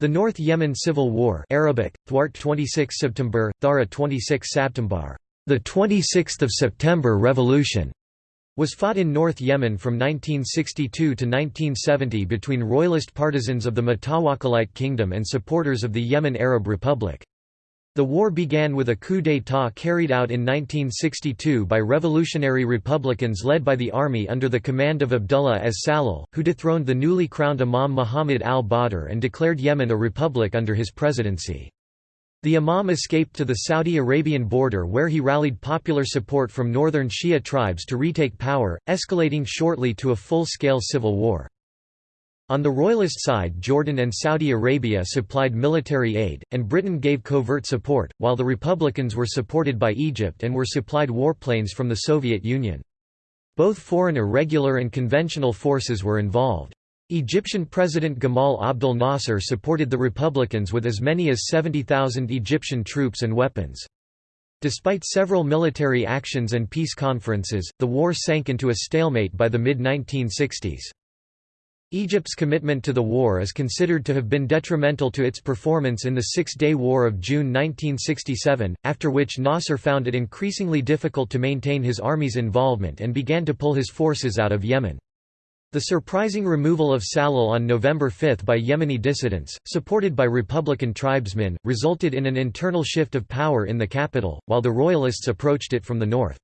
The North Yemen Civil War Arabic, Thwart 26 September, Thara 26 September, the 26th of September Revolution, was fought in North Yemen from 1962 to 1970 between royalist partisans of the Mutawakkilite Kingdom and supporters of the Yemen Arab Republic. The war began with a coup d'état carried out in 1962 by revolutionary republicans led by the army under the command of Abdullah as Salal, who dethroned the newly crowned Imam Muhammad al-Badr and declared Yemen a republic under his presidency. The Imam escaped to the Saudi Arabian border where he rallied popular support from northern Shia tribes to retake power, escalating shortly to a full-scale civil war. On the royalist side Jordan and Saudi Arabia supplied military aid, and Britain gave covert support, while the Republicans were supported by Egypt and were supplied warplanes from the Soviet Union. Both foreign irregular and conventional forces were involved. Egyptian President Gamal Abdel Nasser supported the Republicans with as many as 70,000 Egyptian troops and weapons. Despite several military actions and peace conferences, the war sank into a stalemate by the mid-1960s. Egypt's commitment to the war is considered to have been detrimental to its performance in the Six-Day War of June 1967, after which Nasser found it increasingly difficult to maintain his army's involvement and began to pull his forces out of Yemen. The surprising removal of Salal on November 5 by Yemeni dissidents, supported by Republican tribesmen, resulted in an internal shift of power in the capital, while the royalists approached it from the north.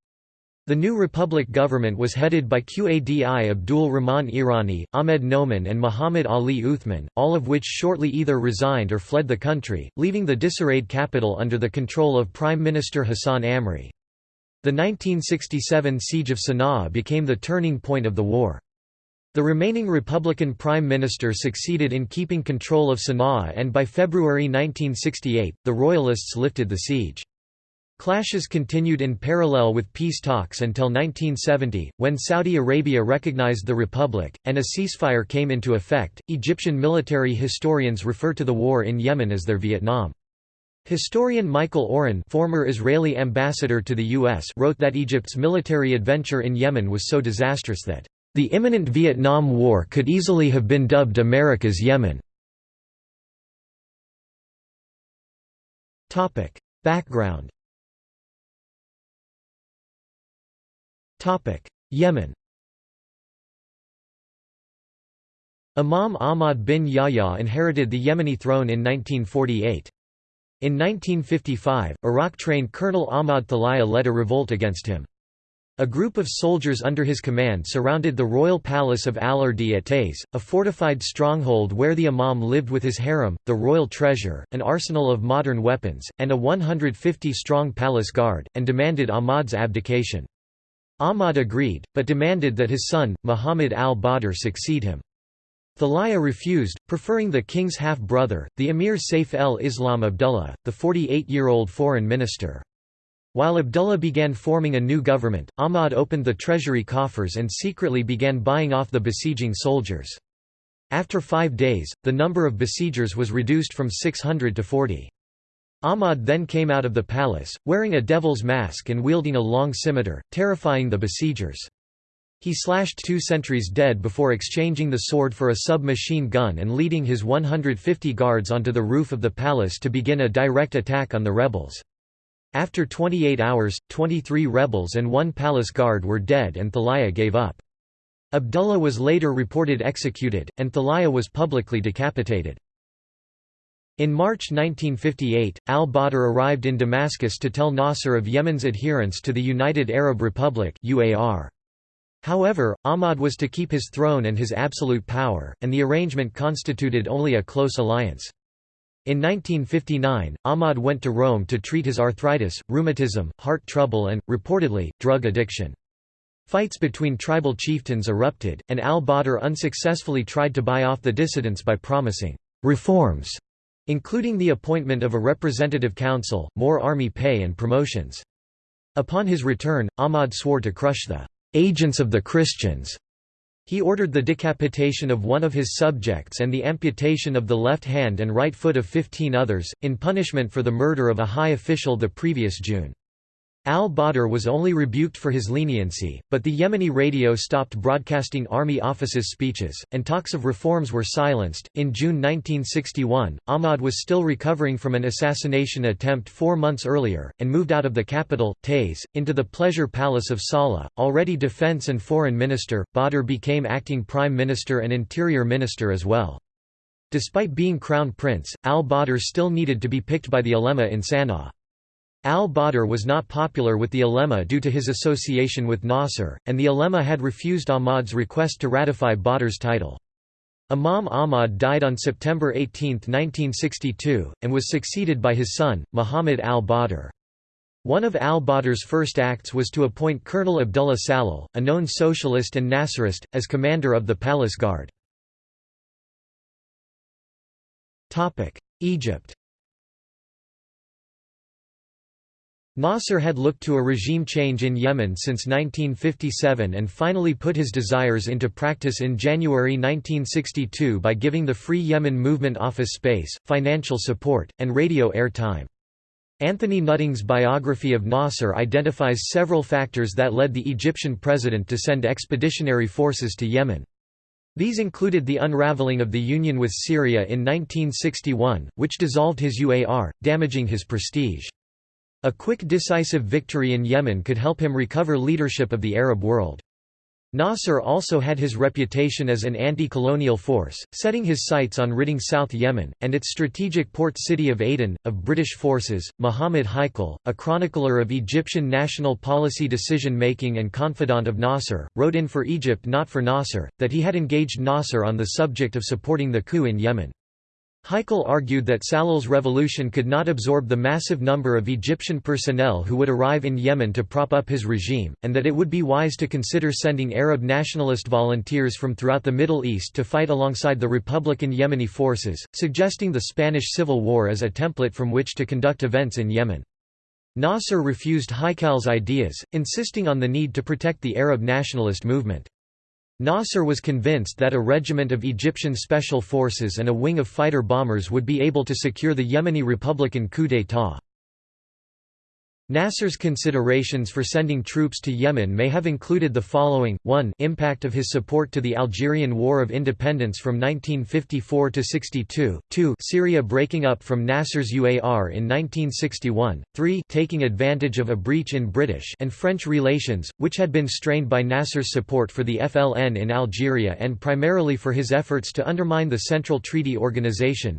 The new Republic government was headed by Qadi Abdul Rahman Iryani, Ahmed Noman and Muhammad Ali Uthman, all of which shortly either resigned or fled the country, leaving the disarrayed capital under the control of Prime Minister Hassan Amri. The 1967 siege of Sana'a became the turning point of the war. The remaining Republican Prime Minister succeeded in keeping control of Sana'a and by February 1968, the Royalists lifted the siege. Clashes continued in parallel with peace talks until 1970, when Saudi Arabia recognized the republic, and a ceasefire came into effect. Egyptian military historians refer to the war in Yemen as their Vietnam. Historian Michael Oren former Israeli ambassador to the U.S. wrote that Egypt's military adventure in Yemen was so disastrous that, "...the imminent Vietnam War could easily have been dubbed America's Yemen." Background Yemen Imam Ahmad bin Yahya inherited the Yemeni throne in 1948. In 1955, Iraq-trained Colonel Ahmad Thalaya led a revolt against him. A group of soldiers under his command surrounded the royal palace of Al-Ardi at Taiz, a fortified stronghold where the imam lived with his harem, the royal treasure, an arsenal of modern weapons, and a 150-strong palace guard, and demanded Ahmad's abdication. Ahmad agreed, but demanded that his son, Muhammad al-Badr succeed him. Thalaya refused, preferring the king's half-brother, the emir Saif el-Islam Abdullah, the 48-year-old foreign minister. While Abdullah began forming a new government, Ahmad opened the treasury coffers and secretly began buying off the besieging soldiers. After five days, the number of besiegers was reduced from 600 to 40. Ahmad then came out of the palace, wearing a devil's mask and wielding a long scimitar, terrifying the besiegers. He slashed two sentries dead before exchanging the sword for a submachine gun and leading his 150 guards onto the roof of the palace to begin a direct attack on the rebels. After 28 hours, 23 rebels and one palace guard were dead and Thalaya gave up. Abdullah was later reported executed, and Thalaya was publicly decapitated. In March 1958, al-Badr arrived in Damascus to tell Nasser of Yemen's adherence to the United Arab Republic. However, Ahmad was to keep his throne and his absolute power, and the arrangement constituted only a close alliance. In 1959, Ahmad went to Rome to treat his arthritis, rheumatism, heart trouble and, reportedly, drug addiction. Fights between tribal chieftains erupted, and al-Badr unsuccessfully tried to buy off the dissidents by promising «reforms» including the appointment of a representative council, more army pay and promotions. Upon his return, Ahmad swore to crush the agents of the Christians. He ordered the decapitation of one of his subjects and the amputation of the left hand and right foot of 15 others, in punishment for the murder of a high official the previous June. Al-Badr was only rebuked for his leniency, but the Yemeni radio stopped broadcasting army officers' speeches, and talks of reforms were silenced. In June 1961, Ahmad was still recovering from an assassination attempt four months earlier, and moved out of the capital, Taiz, into the pleasure palace of Salah. Already defense and foreign minister, Badr became acting prime minister and interior minister as well. Despite being crown prince, al-Badr still needed to be picked by the ulema in Sana'a. Al-Badr was not popular with the ulema due to his association with Nasser, and the ulema had refused Ahmad's request to ratify Badr's title. Imam Ahmad died on September 18, 1962, and was succeeded by his son, Muhammad al-Badr. One of al-Badr's first acts was to appoint Colonel Abdullah Salal, a known socialist and Nasserist, as commander of the palace guard. Egypt Nasser had looked to a regime change in Yemen since 1957 and finally put his desires into practice in January 1962 by giving the Free Yemen Movement office space, financial support, and radio airtime. Anthony Nutting's biography of Nasser identifies several factors that led the Egyptian president to send expeditionary forces to Yemen. These included the unraveling of the union with Syria in 1961, which dissolved his UAR, damaging his prestige. A quick decisive victory in Yemen could help him recover leadership of the Arab world. Nasser also had his reputation as an anti-colonial force, setting his sights on ridding South Yemen, and its strategic port city of Aden, of British forces. Muhammad Haikal, a chronicler of Egyptian national policy decision-making and confidant of Nasser, wrote in for Egypt not for Nasser, that he had engaged Nasser on the subject of supporting the coup in Yemen. Haikal argued that Salal's revolution could not absorb the massive number of Egyptian personnel who would arrive in Yemen to prop up his regime, and that it would be wise to consider sending Arab nationalist volunteers from throughout the Middle East to fight alongside the Republican Yemeni forces, suggesting the Spanish Civil War as a template from which to conduct events in Yemen. Nasser refused Haikal's ideas, insisting on the need to protect the Arab nationalist movement. Nasser was convinced that a regiment of Egyptian special forces and a wing of fighter bombers would be able to secure the Yemeni Republican coup d'état. Nasser's considerations for sending troops to Yemen may have included the following, 1 impact of his support to the Algerian War of Independence from 1954 to 62, 2 Syria breaking up from Nasser's UAR in 1961, 3 taking advantage of a breach in British and French relations, which had been strained by Nasser's support for the FLN in Algeria and primarily for his efforts to undermine the Central Treaty Organization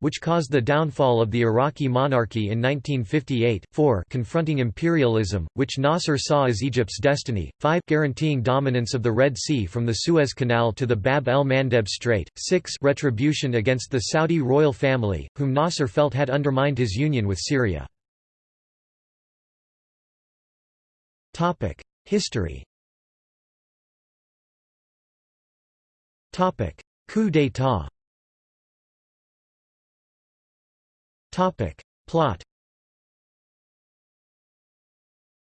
which caused the downfall of the Iraqi monarchy in 1958, 4 confronting imperialism, which Nasser saw as Egypt's destiny, 5 guaranteeing dominance of the Red Sea from the Suez Canal to the Bab el-Mandeb Strait, 6 retribution against the Saudi royal family, whom Nasser felt had undermined his union with Syria. History Coup d'état Plot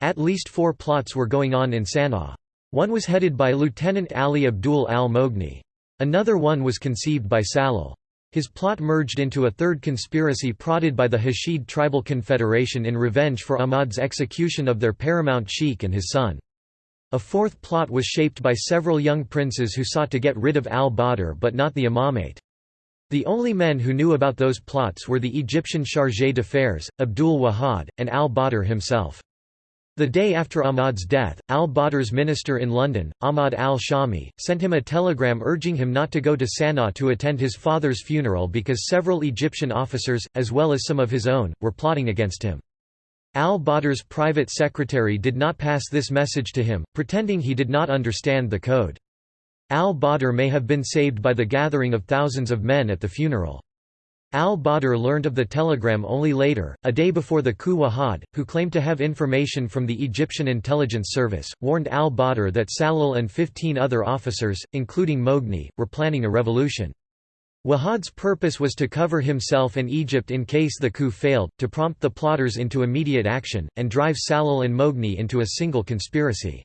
At least four plots were going on in Sana'a. One was headed by Lieutenant Ali Abdul al-Moghni. Another one was conceived by Salal. His plot merged into a third conspiracy prodded by the Hashid Tribal Confederation in revenge for Ahmad's execution of their paramount sheikh and his son. A fourth plot was shaped by several young princes who sought to get rid of al-Badr but not the imamate. The only men who knew about those plots were the Egyptian chargé d'affaires, Abdul Wahad, and al-Badr himself. The day after Ahmad's death, al-Badr's minister in London, Ahmad al-Shami, sent him a telegram urging him not to go to Sana'a to attend his father's funeral because several Egyptian officers, as well as some of his own, were plotting against him. Al-Badr's private secretary did not pass this message to him, pretending he did not understand the code. Al-Badr may have been saved by the gathering of thousands of men at the funeral. Al-Badr learned of the telegram only later, a day before the coup Wahad, who claimed to have information from the Egyptian intelligence service, warned al-Badr that Salal and 15 other officers, including Moghni, were planning a revolution. Wahad's purpose was to cover himself and Egypt in case the coup failed, to prompt the plotters into immediate action, and drive Salal and Moghni into a single conspiracy.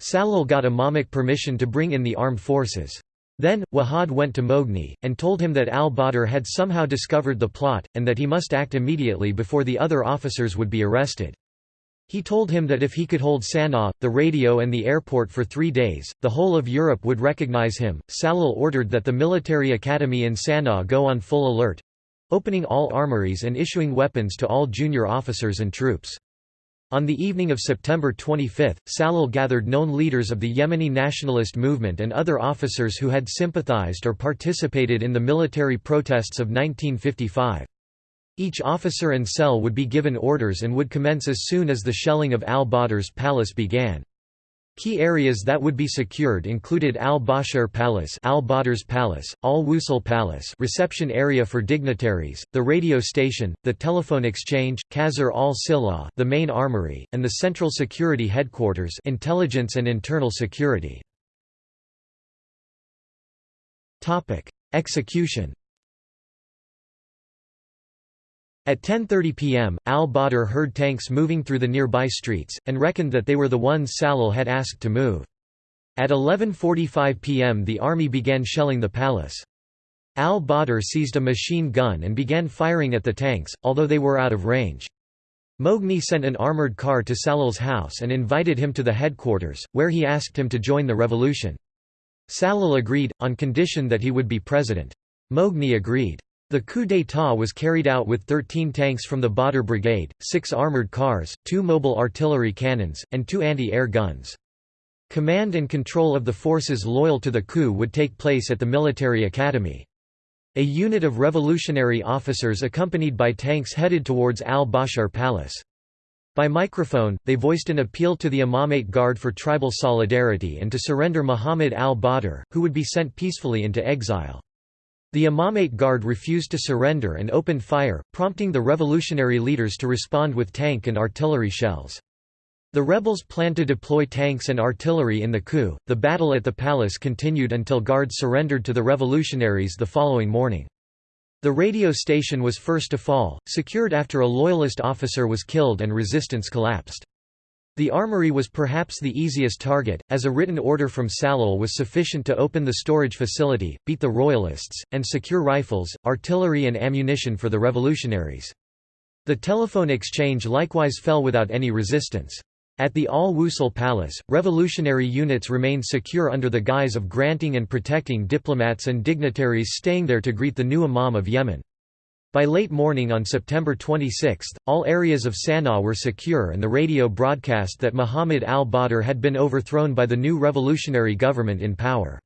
Salal got Imamic permission to bring in the armed forces. Then, Wahad went to Moghni, and told him that al-Badr had somehow discovered the plot, and that he must act immediately before the other officers would be arrested. He told him that if he could hold Sana'a, the radio and the airport for three days, the whole of Europe would recognize him. Salil ordered that the military academy in Sana'a go on full alert opening all armories and issuing weapons to all junior officers and troops. On the evening of September 25, Salal gathered known leaders of the Yemeni nationalist movement and other officers who had sympathized or participated in the military protests of 1955. Each officer and cell would be given orders and would commence as soon as the shelling of al-Badr's palace began. Key areas that would be secured included Al-Bashir Palace, Al-Badr's Palace, Al-Wusul Palace, reception area for dignitaries, the radio station, the telephone exchange, Qasr al-Silah, the main armory, and the central security headquarters, intelligence and internal security. Topic: Execution At 10.30 pm, al-Badr heard tanks moving through the nearby streets, and reckoned that they were the ones Salal had asked to move. At 11.45 pm the army began shelling the palace. Al-Badr seized a machine gun and began firing at the tanks, although they were out of range. Moghni sent an armored car to Salal's house and invited him to the headquarters, where he asked him to join the revolution. Salal agreed, on condition that he would be president. Moghni agreed. The coup d'état was carried out with 13 tanks from the Badr Brigade, six armoured cars, two mobile artillery cannons, and two anti-air guns. Command and control of the forces loyal to the coup would take place at the military academy. A unit of revolutionary officers accompanied by tanks headed towards al-Bashar Palace. By microphone, they voiced an appeal to the Imamate Guard for tribal solidarity and to surrender Muhammad al-Badr, who would be sent peacefully into exile. The Imamate Guard refused to surrender and opened fire, prompting the revolutionary leaders to respond with tank and artillery shells. The rebels planned to deploy tanks and artillery in the coup. The battle at the palace continued until guards surrendered to the revolutionaries the following morning. The radio station was first to fall, secured after a loyalist officer was killed and resistance collapsed. The armory was perhaps the easiest target, as a written order from Salal was sufficient to open the storage facility, beat the royalists, and secure rifles, artillery and ammunition for the revolutionaries. The telephone exchange likewise fell without any resistance. At the Al-Wusul Palace, revolutionary units remained secure under the guise of granting and protecting diplomats and dignitaries staying there to greet the new Imam of Yemen. By late morning on September 26, all areas of Sana'a were secure and the radio broadcast that Muhammad al-Badr had been overthrown by the new revolutionary government in power.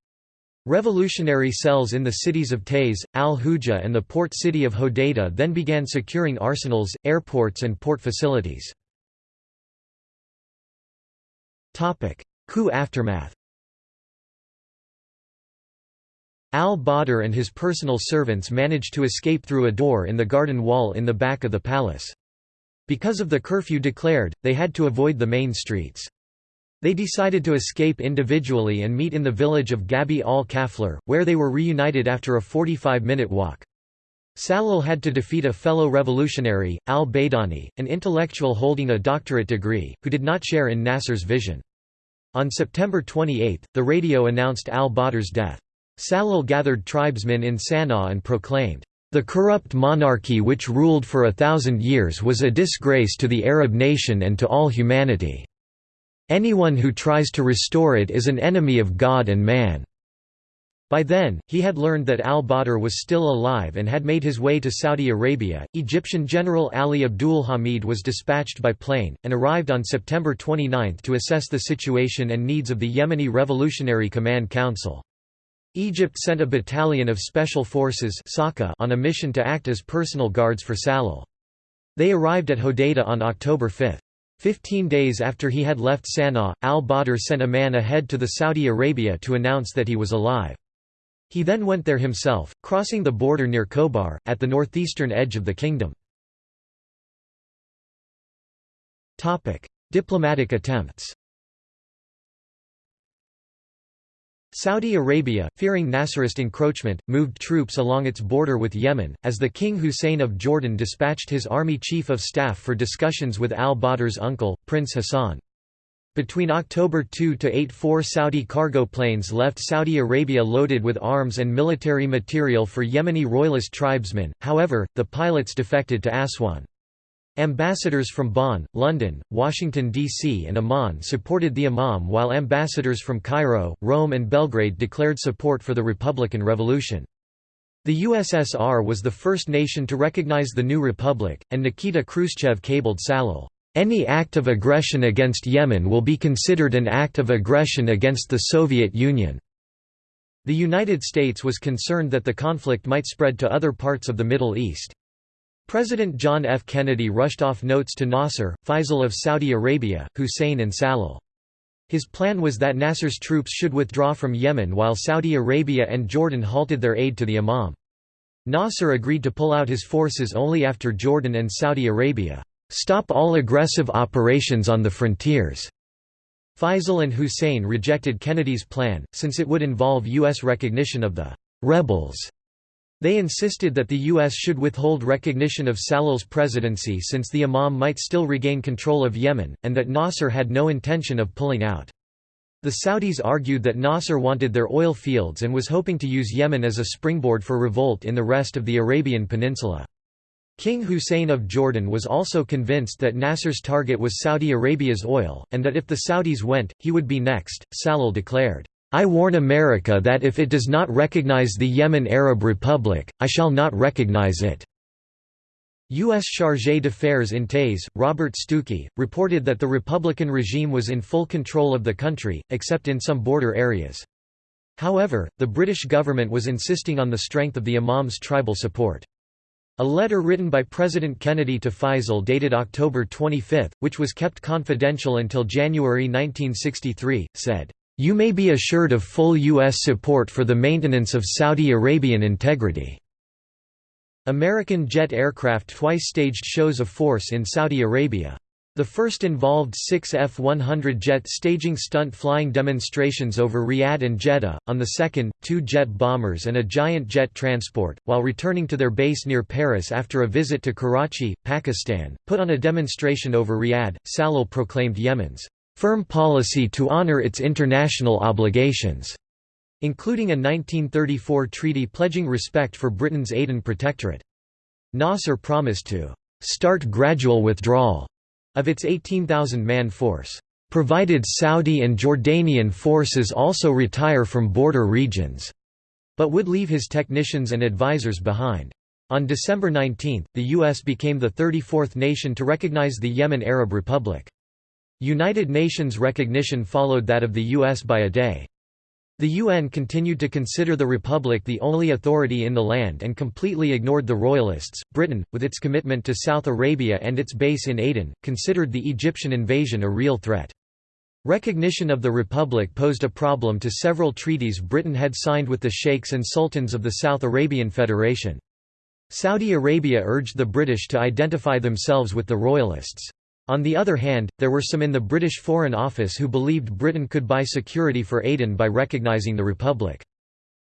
Revolutionary cells in the cities of Taiz, Al-Huja and the port city of Hodeidah then began securing arsenals, airports and port facilities. Coup aftermath Al-Badr and his personal servants managed to escape through a door in the garden wall in the back of the palace. Because of the curfew declared, they had to avoid the main streets. They decided to escape individually and meet in the village of Gabi al-Kaflar, where they were reunited after a 45-minute walk. Salal had to defeat a fellow revolutionary, al-Baydani, an intellectual holding a doctorate degree, who did not share in Nasser's vision. On September 28, the radio announced al-Badr's death. Salal gathered tribesmen in Sana'a and proclaimed, "...the corrupt monarchy which ruled for a thousand years was a disgrace to the Arab nation and to all humanity. Anyone who tries to restore it is an enemy of God and man." By then, he had learned that al-Badr was still alive and had made his way to Saudi Arabia. Egyptian General Ali Abdul Hamid was dispatched by plane, and arrived on September 29 to assess the situation and needs of the Yemeni Revolutionary Command Council. Egypt sent a battalion of special forces on a mission to act as personal guards for Salal. They arrived at Hodeidah on October 5. Fifteen days after he had left Sana'a, al-Badr sent a man ahead to the Saudi Arabia to announce that he was alive. He then went there himself, crossing the border near Kobar, at the northeastern edge of the kingdom. Diplomatic attempts Saudi Arabia, fearing Nasserist encroachment, moved troops along its border with Yemen, as the King Hussein of Jordan dispatched his army chief of staff for discussions with al-Badr's uncle, Prince Hassan. Between October 2 to 8 four Saudi cargo planes left Saudi Arabia loaded with arms and military material for Yemeni royalist tribesmen, however, the pilots defected to Aswan. Ambassadors from Bonn, London, Washington, D.C. and Amman supported the Imam while ambassadors from Cairo, Rome and Belgrade declared support for the Republican Revolution. The USSR was the first nation to recognize the new republic, and Nikita Khrushchev cabled Salil, "...any act of aggression against Yemen will be considered an act of aggression against the Soviet Union." The United States was concerned that the conflict might spread to other parts of the Middle East. President John F. Kennedy rushed off notes to Nasser, Faisal of Saudi Arabia, Hussein and Salil. His plan was that Nasser's troops should withdraw from Yemen while Saudi Arabia and Jordan halted their aid to the Imam. Nasser agreed to pull out his forces only after Jordan and Saudi Arabia stop all aggressive operations on the frontiers. Faisal and Hussein rejected Kennedy's plan, since it would involve U.S. recognition of the «rebels» They insisted that the U.S. should withhold recognition of Salil's presidency since the Imam might still regain control of Yemen, and that Nasser had no intention of pulling out. The Saudis argued that Nasser wanted their oil fields and was hoping to use Yemen as a springboard for revolt in the rest of the Arabian Peninsula. King Hussein of Jordan was also convinced that Nasser's target was Saudi Arabia's oil, and that if the Saudis went, he would be next. Salil declared, I warn America that if it does not recognize the Yemen Arab Republic, I shall not recognize it." U.S. chargé d'affaires in Taizz, Robert Stuckey, reported that the Republican regime was in full control of the country, except in some border areas. However, the British government was insisting on the strength of the Imam's tribal support. A letter written by President Kennedy to Faisal dated October 25, which was kept confidential until January 1963, said, you may be assured of full U.S. support for the maintenance of Saudi Arabian integrity." American jet aircraft twice staged shows of force in Saudi Arabia. The first involved six F-100 jet staging stunt flying demonstrations over Riyadh and Jeddah, on the second, two jet bombers and a giant jet transport, while returning to their base near Paris after a visit to Karachi, Pakistan, put on a demonstration over Riyadh. Salil proclaimed Yemen's firm policy to honor its international obligations, including a 1934 treaty pledging respect for Britain's Aden Protectorate. Nasser promised to start gradual withdrawal of its 18,000-man force, provided Saudi and Jordanian forces also retire from border regions, but would leave his technicians and advisors behind. On December 19, the U.S. became the 34th nation to recognize the Yemen Arab Republic. United Nations recognition followed that of the US by a day. The UN continued to consider the Republic the only authority in the land and completely ignored the Royalists. Britain, with its commitment to South Arabia and its base in Aden, considered the Egyptian invasion a real threat. Recognition of the Republic posed a problem to several treaties Britain had signed with the sheikhs and sultans of the South Arabian Federation. Saudi Arabia urged the British to identify themselves with the Royalists. On the other hand, there were some in the British Foreign Office who believed Britain could buy security for Aden by recognising the Republic.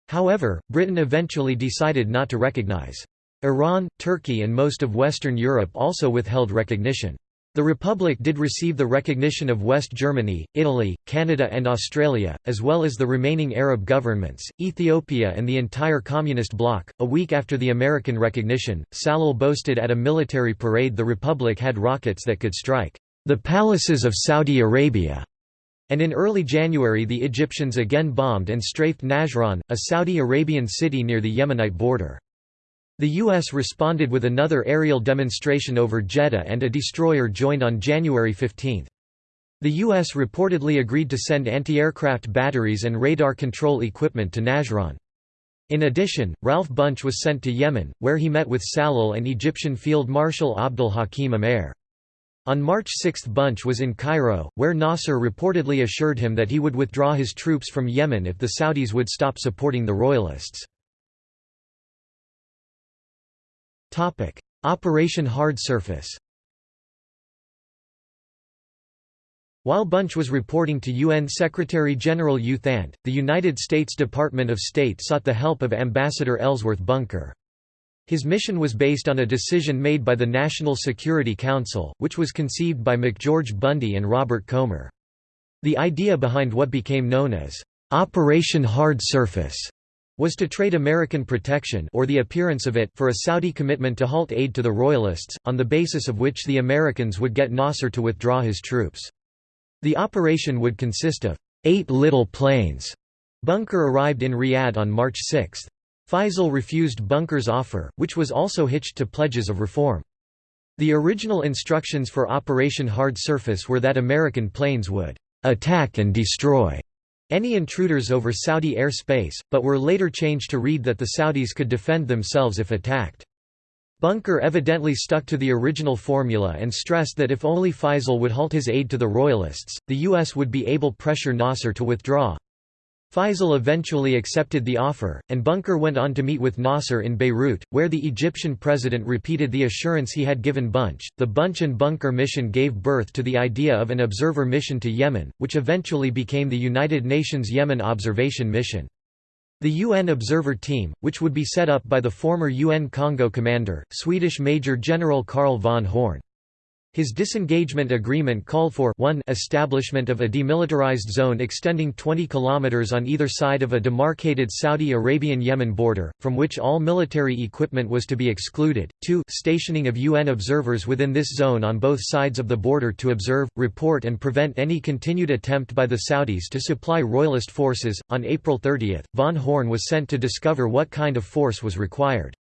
However, Britain eventually decided not to recognise. Iran, Turkey and most of Western Europe also withheld recognition. The Republic did receive the recognition of West Germany, Italy, Canada and Australia, as well as the remaining Arab governments, Ethiopia and the entire Communist bloc. A week after the American recognition, Salil boasted at a military parade the Republic had rockets that could strike the palaces of Saudi Arabia. And in early January the Egyptians again bombed and strafed Najran, a Saudi Arabian city near the Yemenite border. The U.S. responded with another aerial demonstration over Jeddah and a destroyer joined on January 15. The U.S. reportedly agreed to send anti-aircraft batteries and radar control equipment to Najran. In addition, Ralph Bunche was sent to Yemen, where he met with Salil and Egyptian Field Marshal Abdul Hakim Amer. On March 6 Bunche was in Cairo, where Nasser reportedly assured him that he would withdraw his troops from Yemen if the Saudis would stop supporting the royalists. Operation Hard Surface While Bunche was reporting to UN Secretary-General U Thant, the United States Department of State sought the help of Ambassador Ellsworth Bunker. His mission was based on a decision made by the National Security Council, which was conceived by McGeorge Bundy and Robert Komer. The idea behind what became known as Operation Hard Surface was to trade American protection or the appearance of it for a Saudi commitment to halt aid to the Royalists, on the basis of which the Americans would get Nasser to withdraw his troops. The operation would consist of eight little planes. Bunker arrived in Riyadh on March 6. Faisal refused Bunker's offer, which was also hitched to pledges of reform. The original instructions for Operation Hard Surface were that American planes would attack and destroy any intruders over Saudi air space, but were later changed to read that the Saudis could defend themselves if attacked. Bunker evidently stuck to the original formula and stressed that if only Faisal would halt his aid to the Royalists, the U.S. would be able pressure Nasser to withdraw. Faisal eventually accepted the offer, and Bunker went on to meet with Nasser in Beirut, where the Egyptian president repeated the assurance he had given Bunche. The Bunche and Bunker mission gave birth to the idea of an observer mission to Yemen, which eventually became the United Nations Yemen Observation Mission. The UN Observer Team, which would be set up by the former UN Congo commander, Swedish Major General Carl von Horn. His disengagement agreement called for 1 establishment of a demilitarized zone extending 20 kilometers on either side of a demarcated Saudi Arabian-Yemen border, from which all military equipment was to be excluded, 2 stationing of UN observers within this zone on both sides of the border to observe, report and prevent any continued attempt by the Saudis to supply royalist forces. On April 30, von Horn was sent to discover what kind of force was required.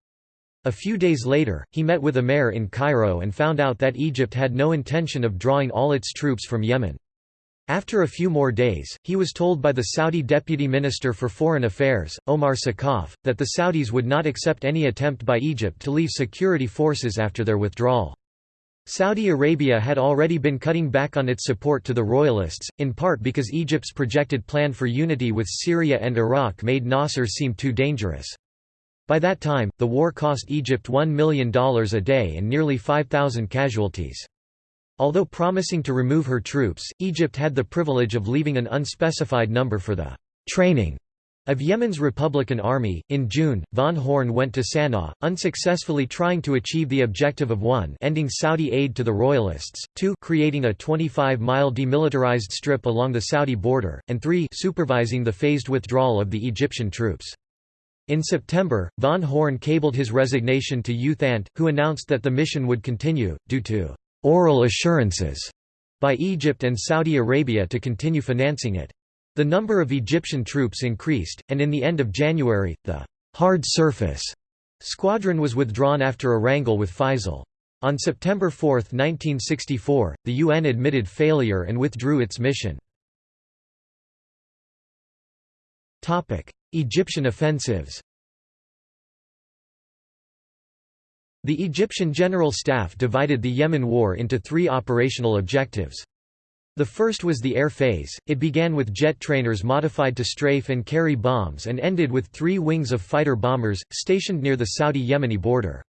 A few days later, he met with Amer in Cairo and found out that Egypt had no intention of drawing all its troops from Yemen. After a few more days, he was told by the Saudi Deputy Minister for Foreign Affairs, Omar Sakaf, that the Saudis would not accept any attempt by Egypt to leave security forces after their withdrawal. Saudi Arabia had already been cutting back on its support to the royalists, in part because Egypt's projected plan for unity with Syria and Iraq made Nasser seem too dangerous. By that time, the war cost Egypt $1 million a day and nearly 5,000 casualties. Although promising to remove her troops, Egypt had the privilege of leaving an unspecified number for the training of Yemen's Republican Army. In June, von Horn went to Sana'a, unsuccessfully trying to achieve the objective of 1 ending Saudi aid to the royalists, 2 creating a 25-mile demilitarized strip along the Saudi border, and 3 supervising the phased withdrawal of the Egyptian troops. In September, von Horn cabled his resignation to U Thant, who announced that the mission would continue, due to «oral assurances» by Egypt and Saudi Arabia to continue financing it. The number of Egyptian troops increased, and in the end of January, the «hard surface» squadron was withdrawn after a wrangle with Faisal. On September 4, 1964, the UN admitted failure and withdrew its mission. Egyptian offensives The Egyptian General Staff divided the Yemen War into three operational objectives. The first was the air phase, it began with jet trainers modified to strafe and carry bombs and ended with three wings of fighter bombers, stationed near the Saudi-Yemeni border.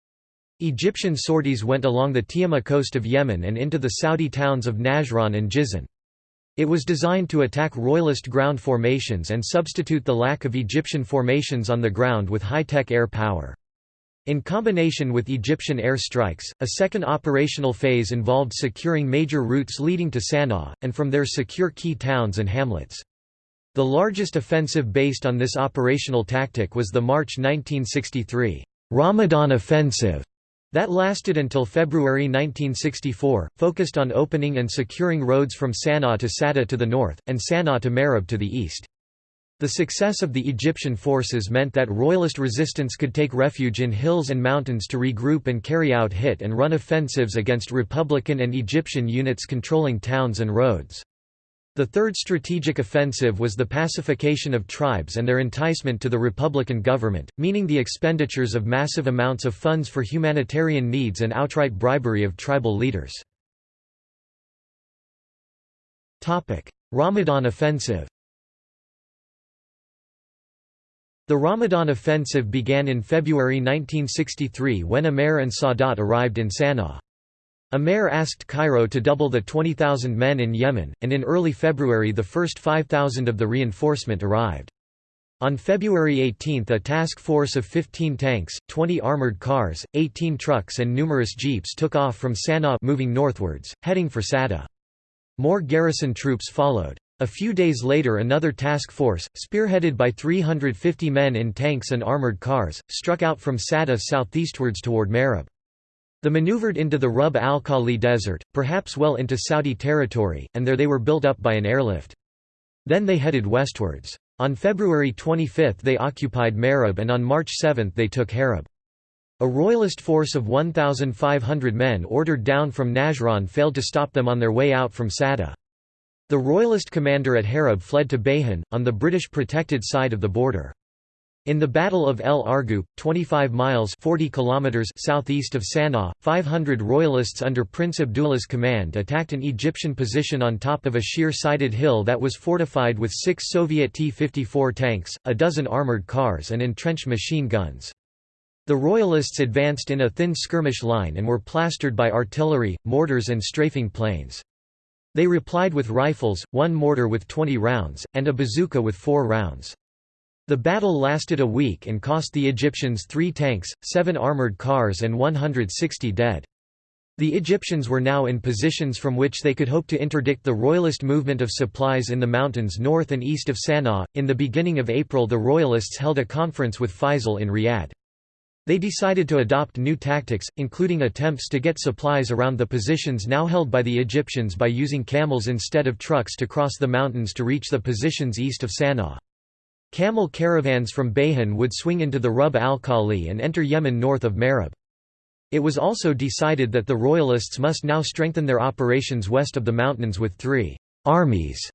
Egyptian sorties went along the Tihama coast of Yemen and into the Saudi towns of Najran and Jizan. It was designed to attack royalist ground formations and substitute the lack of Egyptian formations on the ground with high-tech air power. In combination with Egyptian air strikes, a second operational phase involved securing major routes leading to Sana'a, and from there secure key towns and hamlets. The largest offensive based on this operational tactic was the March 1963 Ramadan Offensive, that lasted until February 1964, focused on opening and securing roads from Sana'a to Sada to the north, and Sana'a to Marib to the east. The success of the Egyptian forces meant that royalist resistance could take refuge in hills and mountains to regroup and carry out hit and run offensives against Republican and Egyptian units controlling towns and roads. The third strategic offensive was the pacification of tribes and their enticement to the Republican government, meaning the expenditures of massive amounts of funds for humanitarian needs and outright bribery of tribal leaders. Ramadan offensive The Ramadan offensive began in February 1963 when Amer and Sadat arrived in Sana'a. Amer asked Cairo to double the 20,000 men in Yemen, and in early February the first 5,000 of the reinforcement arrived. On February 18 a task force of 15 tanks, 20 armored cars, 18 trucks and numerous jeeps took off from Sana'a moving northwards, heading for Sada. More garrison troops followed. A few days later another task force, spearheaded by 350 men in tanks and armored cars, struck out from Sada southeastwards toward Marib. They maneuvered into the Rub al-Khali desert, perhaps well into Saudi territory, and there they were built up by an airlift. Then they headed westwards. On February 25 they occupied Marib and on March 7 they took Harab. A royalist force of 1,500 men ordered down from Najran failed to stop them on their way out from Sada. The royalist commander at Harab fled to Bayhan, on the British protected side of the border. In the Battle of El Argoub, 25 miles 40 kilometers southeast of Sana'a, 500 royalists under Prince Abdullah's command attacked an Egyptian position on top of a sheer-sided hill that was fortified with six Soviet T-54 tanks, a dozen armored cars and entrenched machine guns. The royalists advanced in a thin skirmish line and were plastered by artillery, mortars and strafing planes. They replied with rifles, one mortar with 20 rounds, and a bazooka with four rounds. The battle lasted a week and cost the Egyptians three tanks, seven armored cars and 160 dead. The Egyptians were now in positions from which they could hope to interdict the royalist movement of supplies in the mountains north and east of Sana'a. In the beginning of April, the royalists held a conference with Faisal in Riyadh. They decided to adopt new tactics, including attempts to get supplies around the positions now held by the Egyptians by using camels instead of trucks to cross the mountains to reach the positions east of Sana'a. Camel caravans from Bayhan would swing into the Rub al-Khali and enter Yemen north of Marib. It was also decided that the royalists must now strengthen their operations west of the mountains with three armies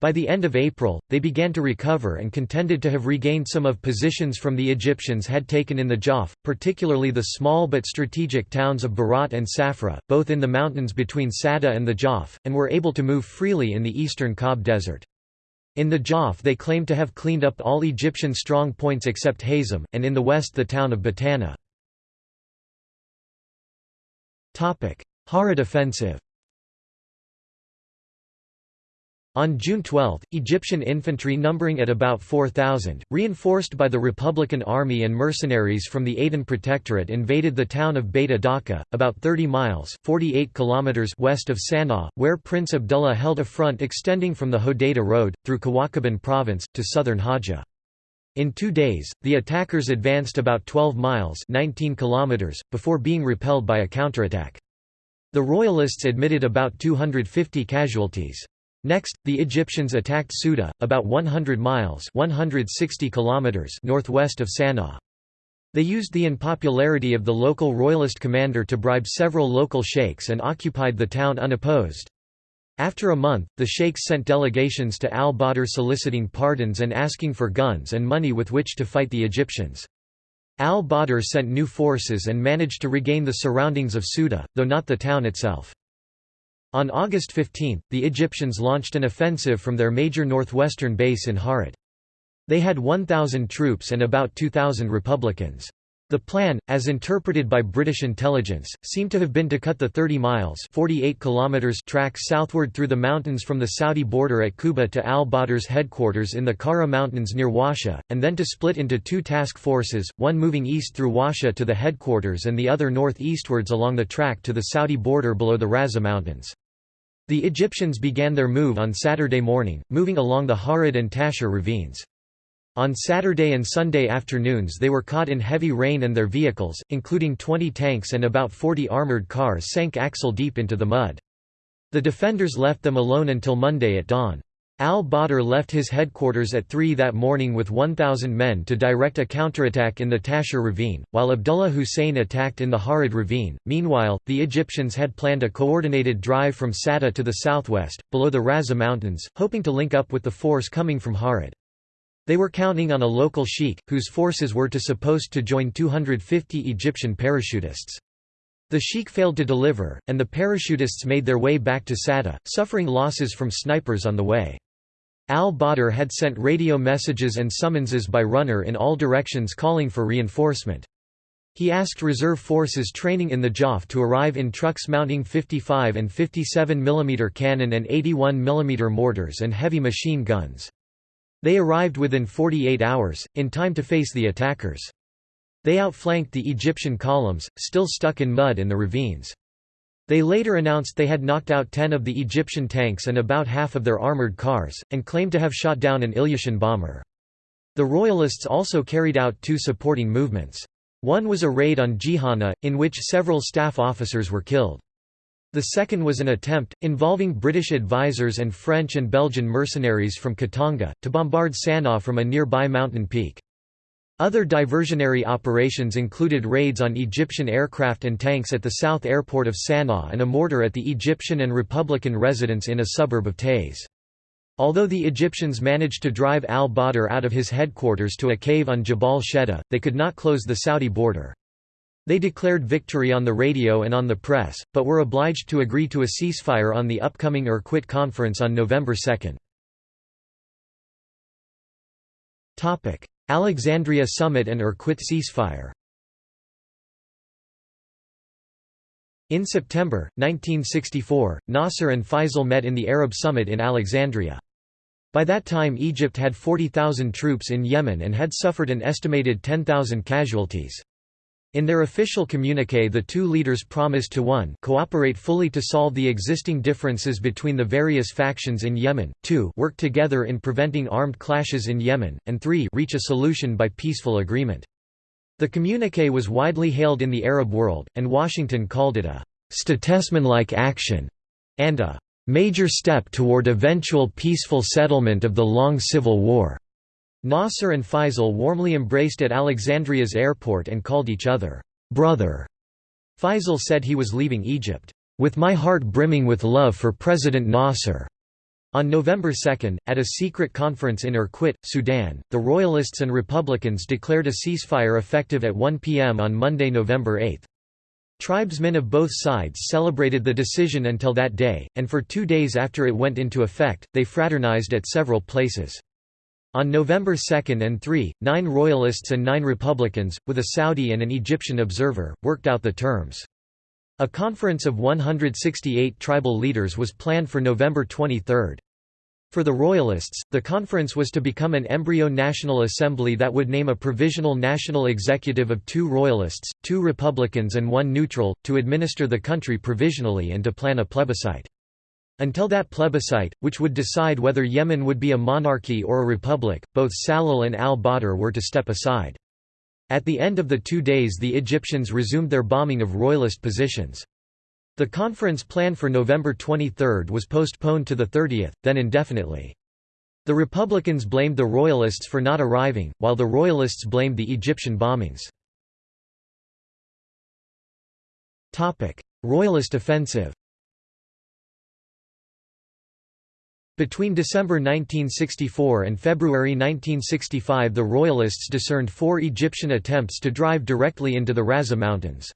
by the end of April, they began to recover and contended to have regained some of positions from the Egyptians had taken in the Jawf, particularly the small but strategic towns of Barat and Safra, both in the mountains between Sada and the Jawf, and were able to move freely in the eastern Qab desert. In the Jawf they claim to have cleaned up all Egyptian strong points except Hazem, and in the west the town of Batana. Harid offensive On June 12, Egyptian infantry numbering at about 4,000, reinforced by the Republican Army and mercenaries from the Aden Protectorate invaded the town of Beit Adaka, about 30 miles 48 kilometers west of Sana'a, where Prince Abdullah held a front extending from the Hodeidah Road, through Kawakiban province, to southern Hajjah. In two days, the attackers advanced about 12 miles 19 kilometers, before being repelled by a counterattack. The Royalists admitted about 250 casualties. Next, the Egyptians attacked Suda, about 100 miles 160 kilometers northwest of Sana'a. They used the unpopularity of the local royalist commander to bribe several local sheikhs and occupied the town unopposed. After a month, the sheikhs sent delegations to al-Badr soliciting pardons and asking for guns and money with which to fight the Egyptians. Al-Badr sent new forces and managed to regain the surroundings of Suda, though not the town itself. On August 15, the Egyptians launched an offensive from their major northwestern base in Harid. They had 1,000 troops and about 2,000 Republicans. The plan, as interpreted by British intelligence, seemed to have been to cut the 30 miles 48 kilometers track southward through the mountains from the Saudi border at Quba to al-Badr's headquarters in the Kara Mountains near Washa, and then to split into two task forces, one moving east through Washa to the headquarters and the other northeastwards along the track to the Saudi border below the Raza Mountains. The Egyptians began their move on Saturday morning, moving along the Harid and Tashur ravines. On Saturday and Sunday afternoons they were caught in heavy rain and their vehicles, including 20 tanks and about 40 armored cars sank axle-deep into the mud. The defenders left them alone until Monday at dawn. Al-Badr left his headquarters at 3 that morning with 1,000 men to direct a counterattack in the Tashur ravine, while Abdullah Hussein attacked in the Harid ravine. Meanwhile, the Egyptians had planned a coordinated drive from Sada to the southwest, below the Raza Mountains, hoping to link up with the force coming from Harid. They were counting on a local sheikh, whose forces were to supposed to join 250 Egyptian parachutists. The sheikh failed to deliver, and the parachutists made their way back to Sada, suffering losses from snipers on the way. Al-Badr had sent radio messages and summonses by runner in all directions calling for reinforcement. He asked reserve forces training in the Jawf to arrive in trucks mounting 55 and 57 mm cannon and 81 mm mortars and heavy machine guns. They arrived within 48 hours, in time to face the attackers. They outflanked the Egyptian columns, still stuck in mud in the ravines. They later announced they had knocked out ten of the Egyptian tanks and about half of their armoured cars, and claimed to have shot down an Ilyushin bomber. The Royalists also carried out two supporting movements. One was a raid on Jihana, in which several staff officers were killed. The second was an attempt, involving British advisers and French and Belgian mercenaries from Katanga, to bombard Sana'a from a nearby mountain peak. Other diversionary operations included raids on Egyptian aircraft and tanks at the south airport of Sana'a and a mortar at the Egyptian and Republican residence in a suburb of Taiz. Although the Egyptians managed to drive al-Badr out of his headquarters to a cave on Jabal Shedda, they could not close the Saudi border. They declared victory on the radio and on the press, but were obliged to agree to a ceasefire on the upcoming Erkowit conference on November 2. Alexandria Summit and Erkowit ceasefire In September, 1964, Nasser and Faisal met in the Arab Summit in Alexandria. By that time Egypt had 40,000 troops in Yemen and had suffered an estimated 10,000 casualties. In their official communique the two leaders promised to 1 cooperate fully to solve the existing differences between the various factions in Yemen, 2 work together in preventing armed clashes in Yemen, and 3 reach a solution by peaceful agreement. The communique was widely hailed in the Arab world, and Washington called it a «statesmanlike action» and a major step toward eventual peaceful settlement of the long civil war. Nasser and Faisal warmly embraced at Alexandria's airport and called each other, brother. Faisal said he was leaving Egypt, with my heart brimming with love for President Nasser. On November 2, at a secret conference in Erkowit, Sudan, the Royalists and Republicans declared a ceasefire effective at 1 p.m. on Monday, November 8. Tribesmen of both sides celebrated the decision until that day, and for two days after it went into effect, they fraternized at several places. On November 2 and 3, nine Royalists and nine Republicans, with a Saudi and an Egyptian observer, worked out the terms. A conference of 168 tribal leaders was planned for November 23. For the Royalists, the conference was to become an embryo National Assembly that would name a provisional national executive of two Royalists, two Republicans and one neutral, to administer the country provisionally and to plan a plebiscite. Until that plebiscite, which would decide whether Yemen would be a monarchy or a republic, both Salal and al-Badr were to step aside. At the end of the two days the Egyptians resumed their bombing of royalist positions. The conference planned for November 23 was postponed to the 30th, then indefinitely. The Republicans blamed the Royalists for not arriving, while the Royalists blamed the Egyptian bombings. Royalist offensive Between December 1964 and February 1965 the Royalists discerned four Egyptian attempts to drive directly into the Raza Mountains.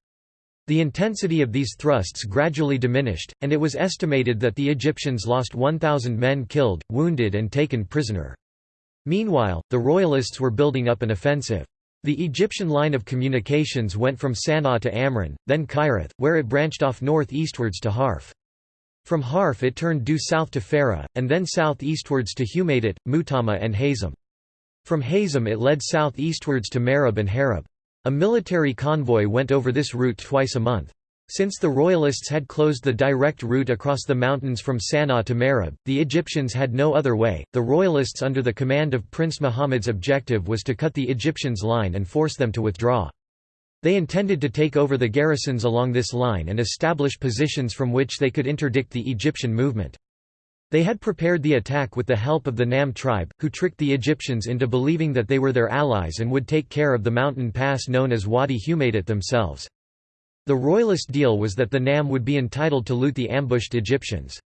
The intensity of these thrusts gradually diminished, and it was estimated that the Egyptians lost 1,000 men killed, wounded and taken prisoner. Meanwhile, the Royalists were building up an offensive. The Egyptian line of communications went from Sana'a to Amran, then Kairat, where it branched off north-eastwards to Harf. From Harf it turned due south to Farah, and then south-eastwards to Humaydat, Mutama and Hazem. From Hazem it led south-eastwards to Marib and Harab. A military convoy went over this route twice a month. Since the Royalists had closed the direct route across the mountains from Sana'a to Marib, the Egyptians had no other way. The Royalists under the command of Prince Muhammad's objective was to cut the Egyptians' line and force them to withdraw. They intended to take over the garrisons along this line and establish positions from which they could interdict the Egyptian movement. They had prepared the attack with the help of the Nam tribe, who tricked the Egyptians into believing that they were their allies and would take care of the mountain pass known as Wadi Humaydat themselves. The royalist deal was that the Nam would be entitled to loot the ambushed Egyptians.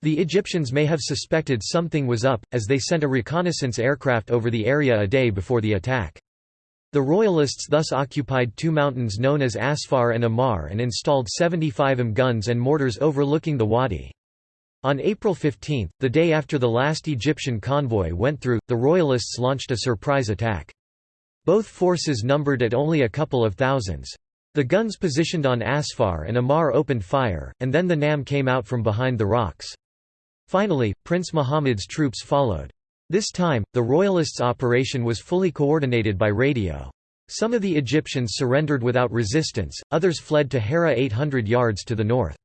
The Egyptians may have suspected something was up, as they sent a reconnaissance aircraft over the area a day before the attack. The Royalists thus occupied two mountains known as Asfar and Amar and installed 75 M guns and mortars overlooking the wadi. On April 15, the day after the last Egyptian convoy went through, the Royalists launched a surprise attack. Both forces numbered at only a couple of thousands. The guns positioned on Asfar and Amar opened fire, and then the Nam came out from behind the rocks. Finally, Prince Muhammad's troops followed. This time, the Royalists' operation was fully coordinated by radio. Some of the Egyptians surrendered without resistance, others fled to Hera 800 yards to the north.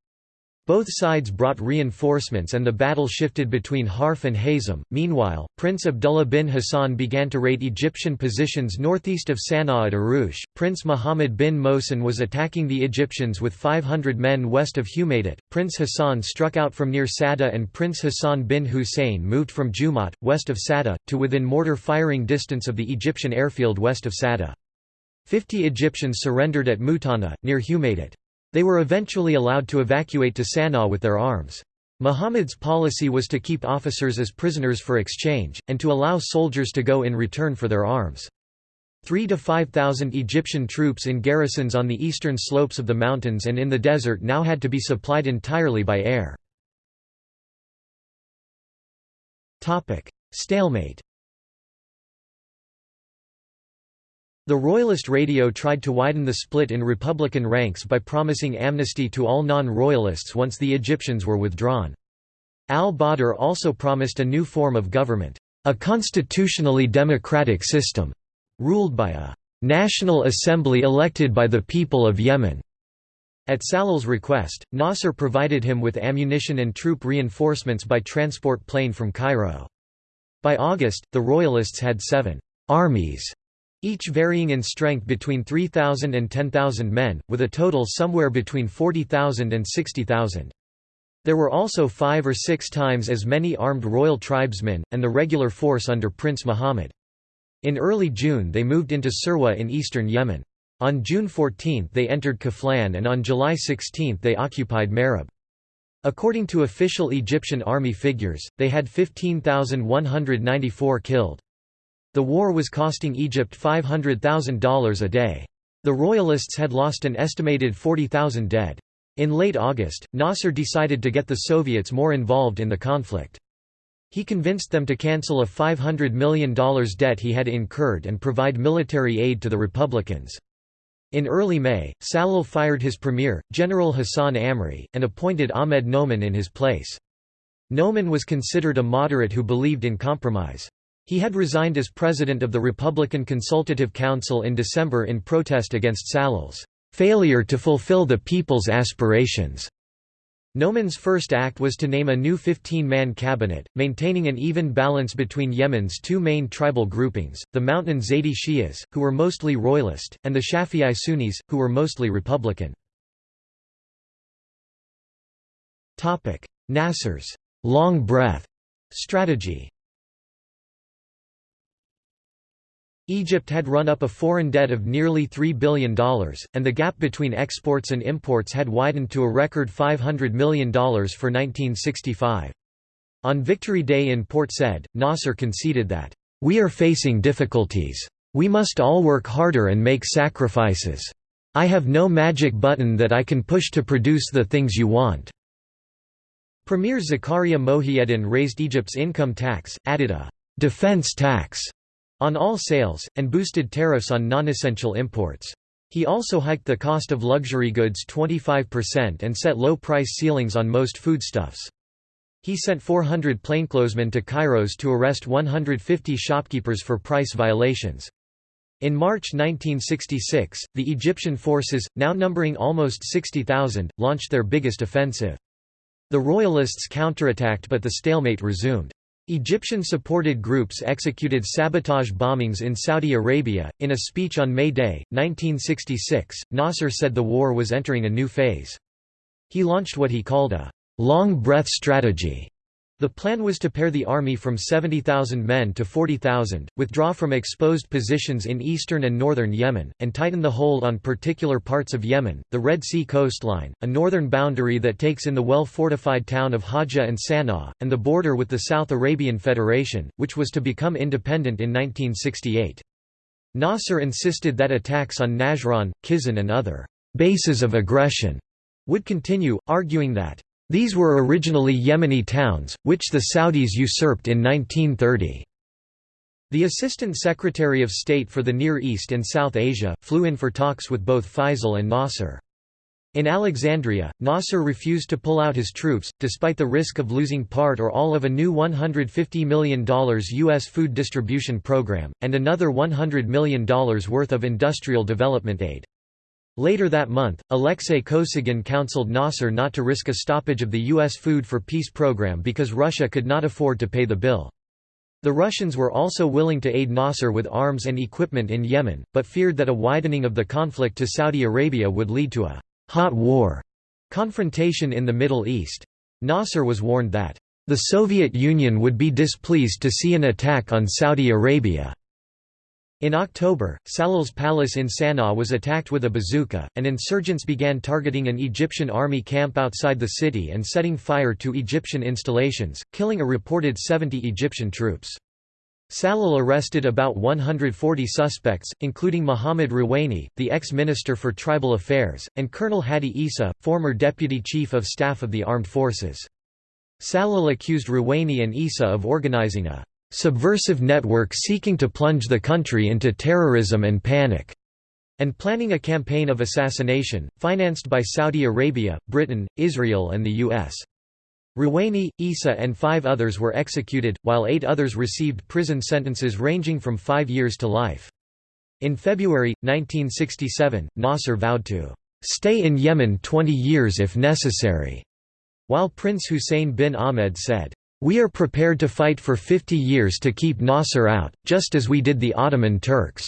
Both sides brought reinforcements and the battle shifted between Harf and Hazm. Meanwhile, Prince Abdullah bin Hassan began to raid Egyptian positions northeast of Sana'a at Arush. Prince Muhammad bin Mohsen was attacking the Egyptians with 500 men west of Humaydat. Prince Hassan struck out from near Sada and Prince Hassan bin Hussein moved from Jumat, west of Sada, to within mortar firing distance of the Egyptian airfield west of Sada. Fifty Egyptians surrendered at Mutana, near Humaydat. They were eventually allowed to evacuate to Sana'a with their arms. Muhammad's policy was to keep officers as prisoners for exchange, and to allow soldiers to go in return for their arms. Three to five thousand Egyptian troops in garrisons on the eastern slopes of the mountains and in the desert now had to be supplied entirely by air. Stalemate The Royalist radio tried to widen the split in Republican ranks by promising amnesty to all non-Royalists once the Egyptians were withdrawn. Al-Badr also promised a new form of government, a constitutionally democratic system, ruled by a «national assembly elected by the people of Yemen». At Salal's request, Nasser provided him with ammunition and troop reinforcements by transport plane from Cairo. By August, the Royalists had seven «armies» each varying in strength between 3,000 and 10,000 men, with a total somewhere between 40,000 and 60,000. There were also five or six times as many armed royal tribesmen, and the regular force under Prince Muhammad. In early June they moved into Sirwa in eastern Yemen. On June 14 they entered Kaflan and on July 16 they occupied Marib. According to official Egyptian army figures, they had 15,194 killed. The war was costing Egypt $500,000 a day. The Royalists had lost an estimated 40,000 dead. In late August, Nasser decided to get the Soviets more involved in the conflict. He convinced them to cancel a $500 million debt he had incurred and provide military aid to the Republicans. In early May, Salal fired his premier, General Hassan Amri, and appointed Ahmed Noman in his place. Noman was considered a moderate who believed in compromise. He had resigned as president of the Republican Consultative Council in December in protest against Salal's failure to fulfill the people's aspirations. Noman's first act was to name a new 15-man cabinet, maintaining an even balance between Yemen's two main tribal groupings, the Mountain Zaydi Shias, who were mostly royalist, and the Shafi'i Sunnis, who were mostly Republican. Nasser's long breath strategy Egypt had run up a foreign debt of nearly $3 billion, and the gap between exports and imports had widened to a record $500 million for 1965. On Victory Day in Port Said, Nasser conceded that, "...we are facing difficulties. We must all work harder and make sacrifices. I have no magic button that I can push to produce the things you want." Premier Zakaria Mohieddin raised Egypt's income tax, added a «defense tax» on all sales, and boosted tariffs on non-essential imports. He also hiked the cost of luxury goods 25% and set low price ceilings on most foodstuffs. He sent 400 plainclothesmen to Kairos to arrest 150 shopkeepers for price violations. In March 1966, the Egyptian forces, now numbering almost 60,000, launched their biggest offensive. The Royalists counterattacked but the stalemate resumed. Egyptian-supported groups executed sabotage bombings in Saudi Arabia. In a speech on May Day, 1966, Nasser said the war was entering a new phase. He launched what he called a long breath strategy the plan was to pare the army from 70,000 men to 40,000, withdraw from exposed positions in eastern and northern Yemen, and tighten the hold on particular parts of Yemen, the Red Sea coastline, a northern boundary that takes in the well-fortified town of Hajjah and Sana'a, and the border with the South Arabian Federation, which was to become independent in 1968. Nasser insisted that attacks on Najran, Kizan and other «bases of aggression» would continue, arguing that these were originally Yemeni towns, which the Saudis usurped in 1930. The Assistant Secretary of State for the Near East and South Asia, flew in for talks with both Faisal and Nasser. In Alexandria, Nasser refused to pull out his troops, despite the risk of losing part or all of a new $150 million U.S. food distribution program, and another $100 million worth of industrial development aid. Later that month, Alexei Kosygin counseled Nasser not to risk a stoppage of the U.S. Food for Peace program because Russia could not afford to pay the bill. The Russians were also willing to aid Nasser with arms and equipment in Yemen, but feared that a widening of the conflict to Saudi Arabia would lead to a «hot war» confrontation in the Middle East. Nasser was warned that the Soviet Union would be displeased to see an attack on Saudi Arabia. In October, Salal's palace in Sana'a was attacked with a bazooka, and insurgents began targeting an Egyptian army camp outside the city and setting fire to Egyptian installations, killing a reported 70 Egyptian troops. Salal arrested about 140 suspects, including Mohammad Rouhaini, the ex-minister for tribal affairs, and Colonel Hadi Issa, former deputy chief of staff of the armed forces. Salil accused Rouhaini and Issa of organizing a subversive network seeking to plunge the country into terrorism and panic, and planning a campaign of assassination, financed by Saudi Arabia, Britain, Israel and the U.S. Rouhaini, Issa and five others were executed, while eight others received prison sentences ranging from five years to life. In February, 1967, Nasser vowed to "...stay in Yemen 20 years if necessary", while Prince Hussein bin Ahmed said, we are prepared to fight for 50 years to keep Nasser out, just as we did the Ottoman Turks."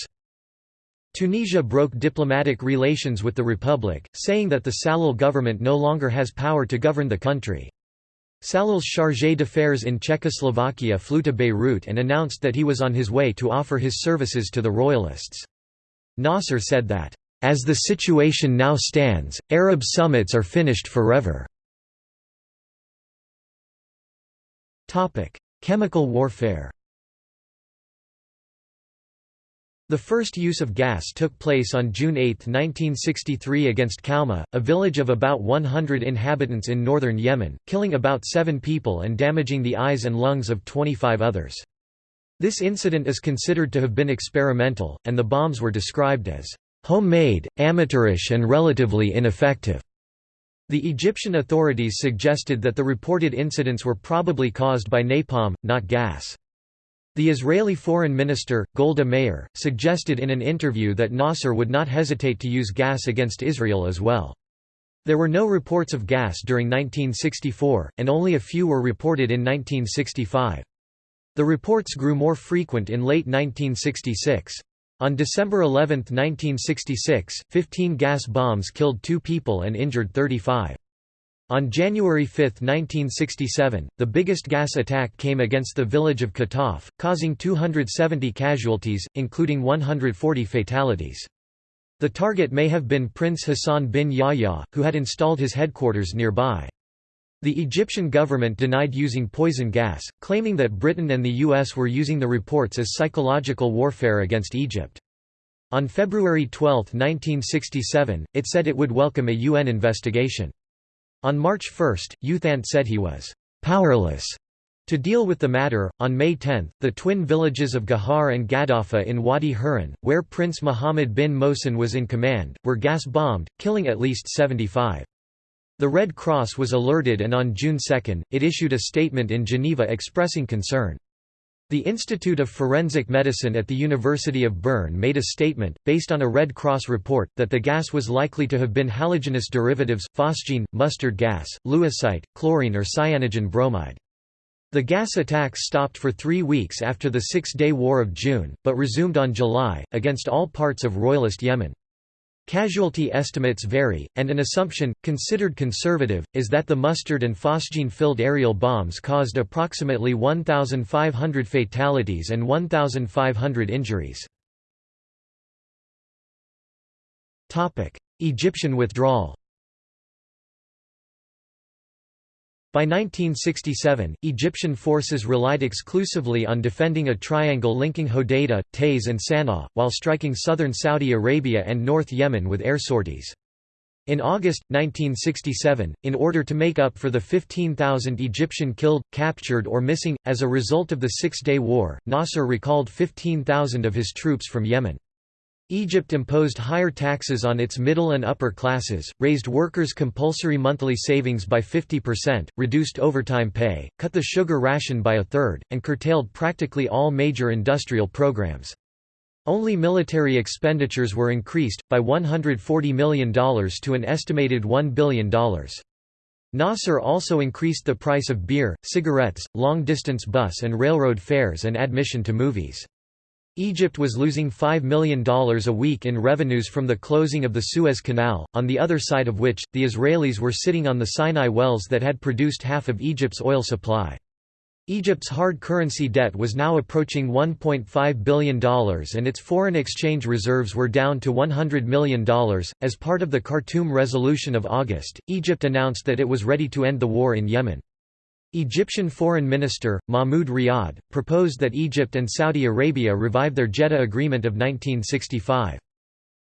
Tunisia broke diplomatic relations with the Republic, saying that the Salal government no longer has power to govern the country. Salal's chargé d'affaires in Czechoslovakia flew to Beirut and announced that he was on his way to offer his services to the royalists. Nasser said that, "...as the situation now stands, Arab summits are finished forever." Chemical warfare The first use of gas took place on June 8, 1963 against Kauma, a village of about 100 inhabitants in northern Yemen, killing about seven people and damaging the eyes and lungs of 25 others. This incident is considered to have been experimental, and the bombs were described as homemade, amateurish and relatively ineffective. The Egyptian authorities suggested that the reported incidents were probably caused by napalm, not gas. The Israeli foreign minister, Golda Meir, suggested in an interview that Nasser would not hesitate to use gas against Israel as well. There were no reports of gas during 1964, and only a few were reported in 1965. The reports grew more frequent in late 1966. On December 11, 1966, 15 gas bombs killed two people and injured 35. On January 5, 1967, the biggest gas attack came against the village of Kataf, causing 270 casualties, including 140 fatalities. The target may have been Prince Hassan bin Yahya, who had installed his headquarters nearby. The Egyptian government denied using poison gas, claiming that Britain and the US were using the reports as psychological warfare against Egypt. On February 12, 1967, it said it would welcome a UN investigation. On March 1, U Thant said he was «powerless» to deal with the matter. On May 10, the twin villages of Gahar and Gaddafa in Wadi Hurin, where Prince Mohammed bin Mohsen was in command, were gas-bombed, killing at least 75. The Red Cross was alerted and on June 2, it issued a statement in Geneva expressing concern. The Institute of Forensic Medicine at the University of Bern made a statement, based on a Red Cross report, that the gas was likely to have been halogenous derivatives, phosgene, mustard gas, lewisite, chlorine or cyanogen bromide. The gas attacks stopped for three weeks after the Six-Day War of June, but resumed on July, against all parts of Royalist Yemen. Casualty estimates vary, and an assumption, considered conservative, is that the mustard and phosgene-filled aerial bombs caused approximately 1,500 fatalities and 1,500 injuries. Egyptian withdrawal By 1967, Egyptian forces relied exclusively on defending a triangle linking Hodeidah, Taiz and Sana'a, while striking southern Saudi Arabia and North Yemen with air sorties. In August, 1967, in order to make up for the 15,000 Egyptian killed, captured or missing, as a result of the Six-Day War, Nasser recalled 15,000 of his troops from Yemen. Egypt imposed higher taxes on its middle and upper classes, raised workers' compulsory monthly savings by 50%, reduced overtime pay, cut the sugar ration by a third, and curtailed practically all major industrial programs. Only military expenditures were increased, by $140 million to an estimated $1 billion. Nasser also increased the price of beer, cigarettes, long-distance bus and railroad fares and admission to movies. Egypt was losing $5 million a week in revenues from the closing of the Suez Canal, on the other side of which, the Israelis were sitting on the Sinai wells that had produced half of Egypt's oil supply. Egypt's hard currency debt was now approaching $1.5 billion and its foreign exchange reserves were down to $100 million. As part of the Khartoum Resolution of August, Egypt announced that it was ready to end the war in Yemen. Egyptian Foreign Minister, Mahmoud Riyad, proposed that Egypt and Saudi Arabia revive their Jeddah Agreement of 1965.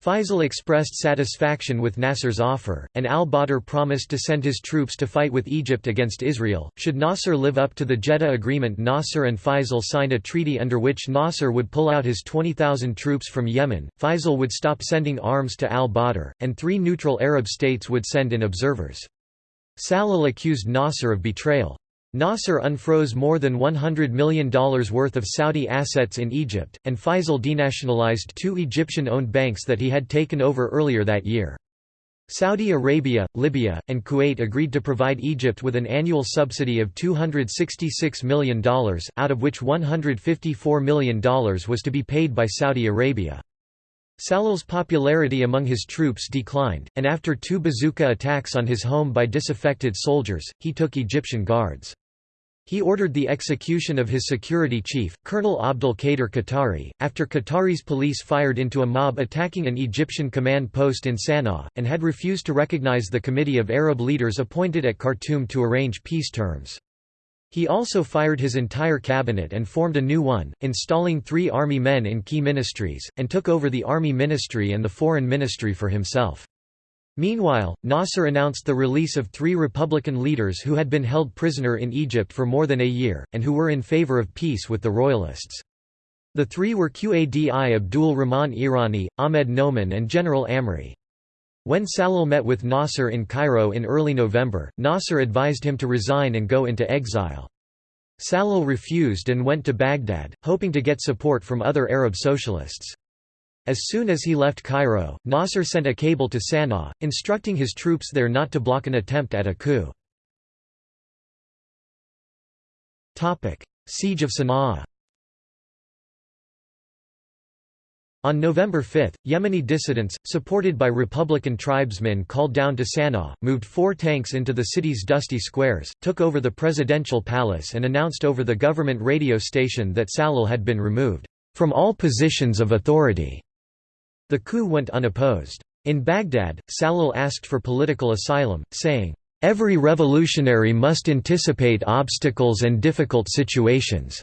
Faisal expressed satisfaction with Nasser's offer, and al-Badr promised to send his troops to fight with Egypt against Israel. Should Nasser live up to the Jeddah Agreement Nasser and Faisal signed a treaty under which Nasser would pull out his 20,000 troops from Yemen, Faisal would stop sending arms to al-Badr, and three neutral Arab states would send in observers. Salal accused Nasser of betrayal. Nasser unfroze more than $100 million worth of Saudi assets in Egypt, and Faisal denationalized two Egyptian-owned banks that he had taken over earlier that year. Saudi Arabia, Libya, and Kuwait agreed to provide Egypt with an annual subsidy of $266 million, out of which $154 million was to be paid by Saudi Arabia. Salal's popularity among his troops declined, and after two bazooka attacks on his home by disaffected soldiers, he took Egyptian guards. He ordered the execution of his security chief, Colonel Abdel Kader Qatari, after Qatari's police fired into a mob attacking an Egyptian command post in Sana'a, and had refused to recognize the committee of Arab leaders appointed at Khartoum to arrange peace terms. He also fired his entire cabinet and formed a new one, installing three army men in key ministries, and took over the army ministry and the foreign ministry for himself. Meanwhile, Nasser announced the release of three Republican leaders who had been held prisoner in Egypt for more than a year, and who were in favor of peace with the royalists. The three were Qadi Abdul Rahman Iryani, Ahmed Noman and General Amri. When Salal met with Nasser in Cairo in early November, Nasser advised him to resign and go into exile. Salal refused and went to Baghdad, hoping to get support from other Arab socialists. As soon as he left Cairo, Nasser sent a cable to Sana'a, instructing his troops there not to block an attempt at a coup. Siege of Sana'a On November 5, Yemeni dissidents, supported by Republican tribesmen called down to Sana'a, moved four tanks into the city's dusty squares, took over the presidential palace and announced over the government radio station that Salal had been removed, "...from all positions of authority." The coup went unopposed. In Baghdad, Salal asked for political asylum, saying, "...every revolutionary must anticipate obstacles and difficult situations."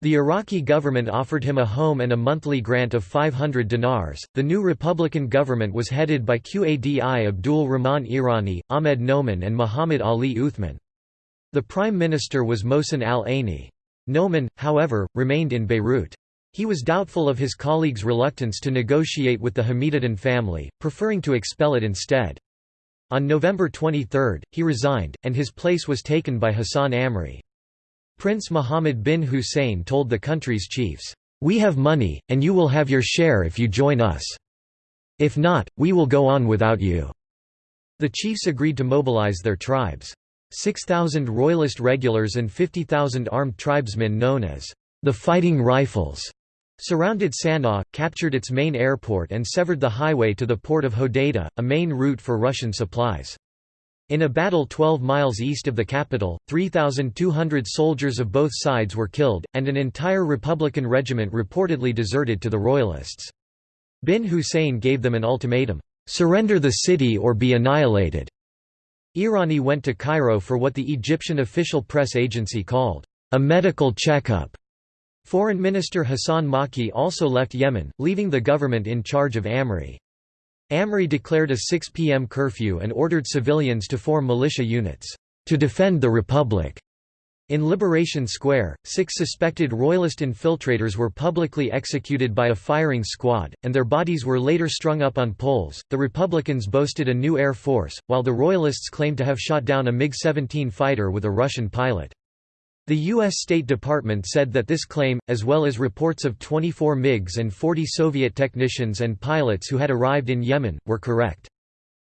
The Iraqi government offered him a home and a monthly grant of 500 dinars. The new Republican government was headed by Qadi Abdul Rahman Iryani, Ahmed Noman, and Muhammad Ali Uthman. The prime minister was Mohsen al Aini. Noman, however, remained in Beirut. He was doubtful of his colleagues' reluctance to negotiate with the Hamidaddin family, preferring to expel it instead. On November 23, he resigned, and his place was taken by Hassan Amri. Prince Mohammed bin Hussein told the country's chiefs, "'We have money, and you will have your share if you join us. If not, we will go on without you." The chiefs agreed to mobilize their tribes. 6,000 royalist regulars and 50,000 armed tribesmen known as the Fighting Rifles surrounded Sana'a, captured its main airport and severed the highway to the port of Hodeidah, a main route for Russian supplies. In a battle 12 miles east of the capital, 3,200 soldiers of both sides were killed, and an entire Republican regiment reportedly deserted to the Royalists. Bin Hussein gave them an ultimatum, "'Surrender the city or be annihilated'". Iryani went to Cairo for what the Egyptian official press agency called, "'a medical checkup'". Foreign Minister Hassan Maki also left Yemen, leaving the government in charge of Amri. Amri declared a 6 p.m. curfew and ordered civilians to form militia units, to defend the Republic. In Liberation Square, six suspected royalist infiltrators were publicly executed by a firing squad, and their bodies were later strung up on poles. The Republicans boasted a new air force, while the royalists claimed to have shot down a MiG 17 fighter with a Russian pilot. The U.S. State Department said that this claim, as well as reports of 24 MiGs and 40 Soviet technicians and pilots who had arrived in Yemen, were correct.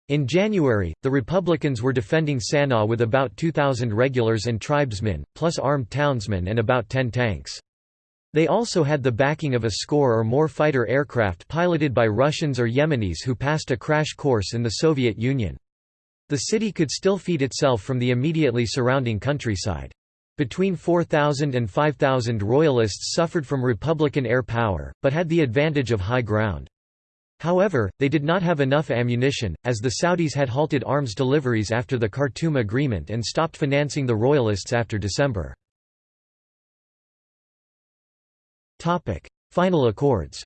In January, the Republicans were defending Sana'a with about 2,000 regulars and tribesmen, plus armed townsmen and about 10 tanks. They also had the backing of a score or more fighter aircraft piloted by Russians or Yemenis who passed a crash course in the Soviet Union. The city could still feed itself from the immediately surrounding countryside. Between 4,000 and 5,000 royalists suffered from Republican air power, but had the advantage of high ground. However, they did not have enough ammunition, as the Saudis had halted arms deliveries after the Khartoum Agreement and stopped financing the Royalists after December. Final accords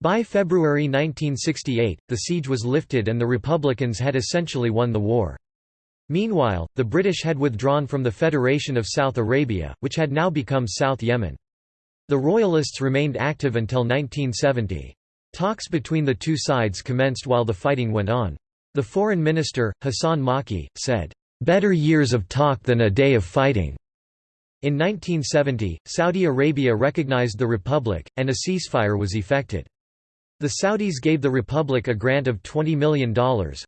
By February 1968, the siege was lifted and the Republicans had essentially won the war. Meanwhile, the British had withdrawn from the Federation of South Arabia, which had now become South Yemen. The Royalists remained active until 1970. Talks between the two sides commenced while the fighting went on. The foreign minister, Hassan Maki, said, "...better years of talk than a day of fighting." In 1970, Saudi Arabia recognized the Republic, and a ceasefire was effected. The Saudis gave the Republic a grant of $20 million,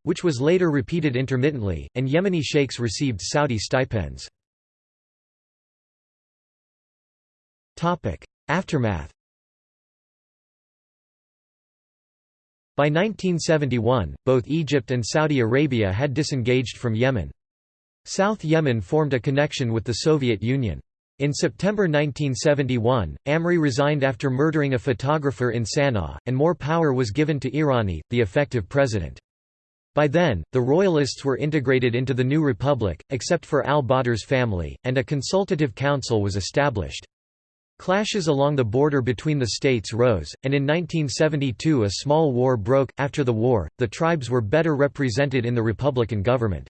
which was later repeated intermittently, and Yemeni sheikhs received Saudi stipends. Aftermath By 1971, both Egypt and Saudi Arabia had disengaged from Yemen. South Yemen formed a connection with the Soviet Union. In September 1971, Amri resigned after murdering a photographer in Sana'a, and more power was given to Iryani, the effective president. By then, the royalists were integrated into the new republic, except for al-Badr's family, and a consultative council was established. Clashes along the border between the states rose, and in 1972 a small war broke. After the war, the tribes were better represented in the Republican government.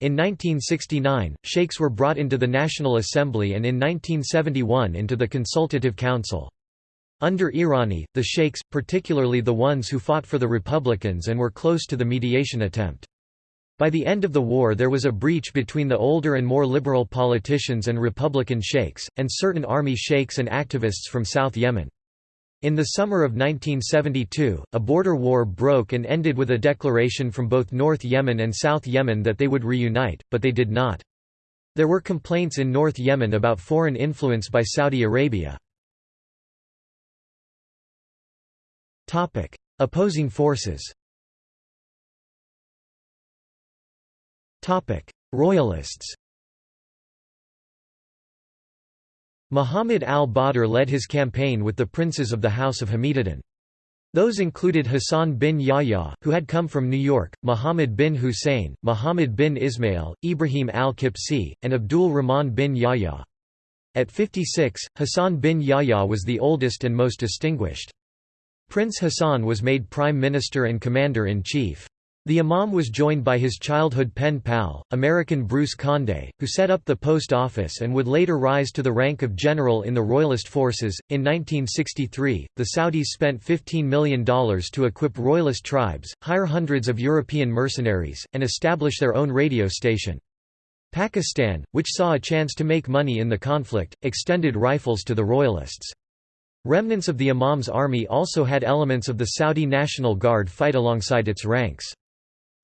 In 1969, sheikhs were brought into the National Assembly and in 1971 into the Consultative Council. Under Iryani, the sheikhs, particularly the ones who fought for the Republicans and were close to the mediation attempt. By the end of the war there was a breach between the older and more liberal politicians and Republican sheikhs, and certain army sheikhs and activists from South Yemen. In the summer of 1972, a border war broke and ended with a declaration from both North Yemen and South Yemen that they would reunite, but they did not. There were complaints in North Yemen about foreign influence by Saudi Arabia. Opposing forces Royalists Muhammad al-Badr led his campaign with the princes of the House of Hamidaddin. Those included Hassan bin Yahya, who had come from New York, Muhammad bin Hussein, Muhammad bin Ismail, Ibrahim al-Kibsi, and Abdul Rahman bin Yahya. At 56, Hassan bin Yahya was the oldest and most distinguished. Prince Hassan was made prime minister and commander-in-chief. The imam was joined by his childhood pen pal, American Bruce Conde, who set up the post office and would later rise to the rank of general in the Royalist forces. In 1963, the Saudis spent $15 million to equip Royalist tribes, hire hundreds of European mercenaries, and establish their own radio station. Pakistan, which saw a chance to make money in the conflict, extended rifles to the Royalists. Remnants of the Imam's army also had elements of the Saudi National Guard fight alongside its ranks.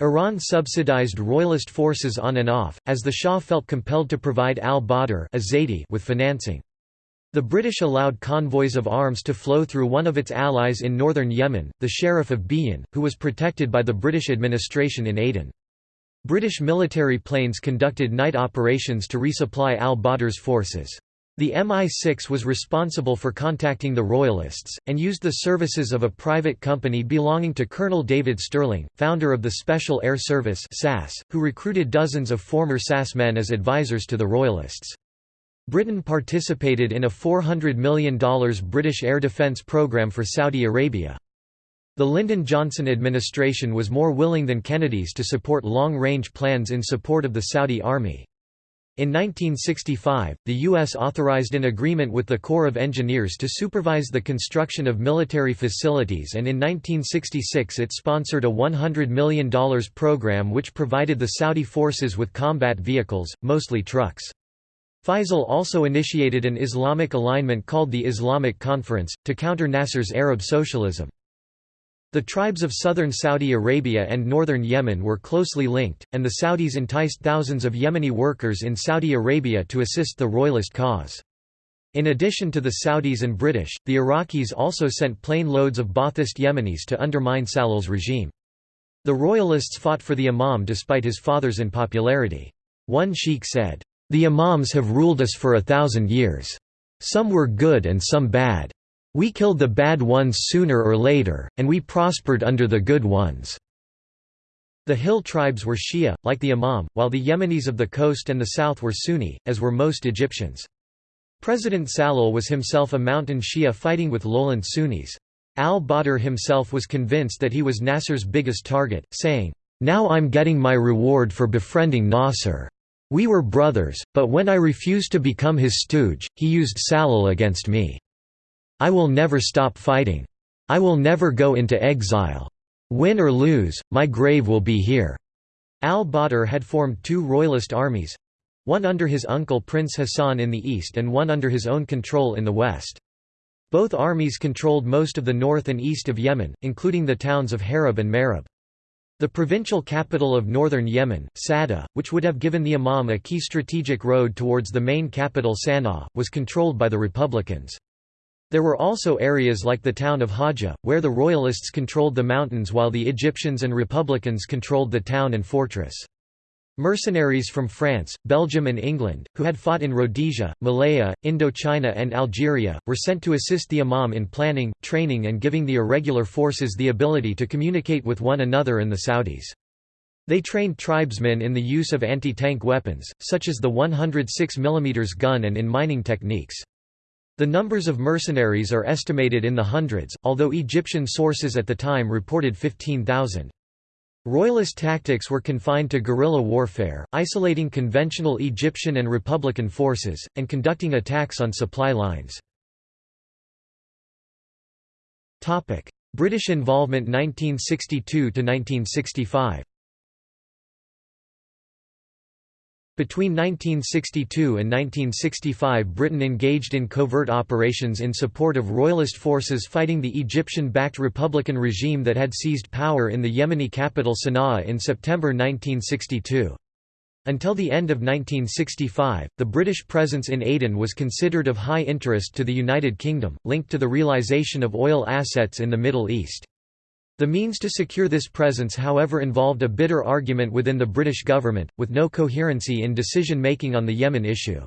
Iran subsidized royalist forces on and off, as the Shah felt compelled to provide al-Badr with financing. The British allowed convoys of arms to flow through one of its allies in northern Yemen, the Sheriff of Biyan, who was protected by the British administration in Aden. British military planes conducted night operations to resupply al-Badr's forces. The MI6 was responsible for contacting the Royalists, and used the services of a private company belonging to Colonel David Stirling, founder of the Special Air Service SAS, who recruited dozens of former SAS men as advisors to the Royalists. Britain participated in a $400 million British air defence programme for Saudi Arabia. The Lyndon Johnson administration was more willing than Kennedy's to support long-range plans in support of the Saudi army. In 1965, the U.S. authorized an agreement with the Corps of Engineers to supervise the construction of military facilities and in 1966 it sponsored a $100 million program which provided the Saudi forces with combat vehicles, mostly trucks. Faisal also initiated an Islamic alignment called the Islamic Conference, to counter Nasser's Arab socialism. The tribes of southern Saudi Arabia and northern Yemen were closely linked, and the Saudis enticed thousands of Yemeni workers in Saudi Arabia to assist the royalist cause. In addition to the Saudis and British, the Iraqis also sent plane loads of Ba'athist Yemenis to undermine Salal's regime. The royalists fought for the imam despite his father's unpopularity. One sheikh said, "...the imams have ruled us for a thousand years. Some were good and some bad. We killed the bad ones sooner or later, and we prospered under the good ones." The hill tribes were Shia, like the Imam, while the Yemenis of the coast and the south were Sunni, as were most Egyptians. President Salal was himself a mountain Shia fighting with lowland Sunnis. Al-Badr himself was convinced that he was Nasser's biggest target, saying, "'Now I'm getting my reward for befriending Nasser. We were brothers, but when I refused to become his stooge, he used Salal against me. I will never stop fighting. I will never go into exile. Win or lose, my grave will be here." Al-Badr had formed two royalist armies—one under his uncle Prince Hassan in the east and one under his own control in the west. Both armies controlled most of the north and east of Yemen, including the towns of Harab and Marib. The provincial capital of northern Yemen, Sada, which would have given the Imam a key strategic road towards the main capital Sana'a, was controlled by the Republicans. There were also areas like the town of Haja, where the royalists controlled the mountains while the Egyptians and republicans controlled the town and fortress. Mercenaries from France, Belgium and England, who had fought in Rhodesia, Malaya, Indochina and Algeria, were sent to assist the Imam in planning, training and giving the irregular forces the ability to communicate with one another and the Saudis. They trained tribesmen in the use of anti-tank weapons, such as the 106 mm gun and in mining techniques. The numbers of mercenaries are estimated in the hundreds, although Egyptian sources at the time reported 15,000. Royalist tactics were confined to guerrilla warfare, isolating conventional Egyptian and Republican forces, and conducting attacks on supply lines. British involvement 1962–1965 Between 1962 and 1965 Britain engaged in covert operations in support of royalist forces fighting the Egyptian-backed republican regime that had seized power in the Yemeni capital Sana'a in September 1962. Until the end of 1965, the British presence in Aden was considered of high interest to the United Kingdom, linked to the realisation of oil assets in the Middle East. The means to secure this presence however involved a bitter argument within the British government, with no coherency in decision-making on the Yemen issue.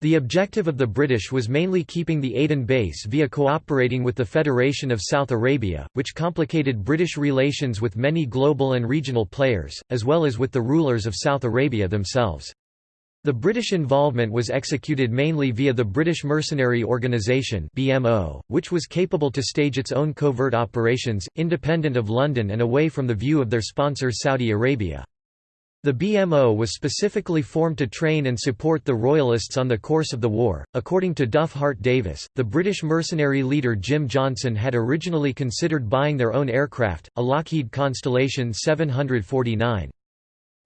The objective of the British was mainly keeping the Aden base via cooperating with the Federation of South Arabia, which complicated British relations with many global and regional players, as well as with the rulers of South Arabia themselves. The British involvement was executed mainly via the British Mercenary Organisation (BMO), which was capable to stage its own covert operations, independent of London and away from the view of their sponsor Saudi Arabia. The BMO was specifically formed to train and support the Royalists on the course of the war. According to Duff Hart Davis, the British mercenary leader Jim Johnson had originally considered buying their own aircraft, a Lockheed Constellation 749.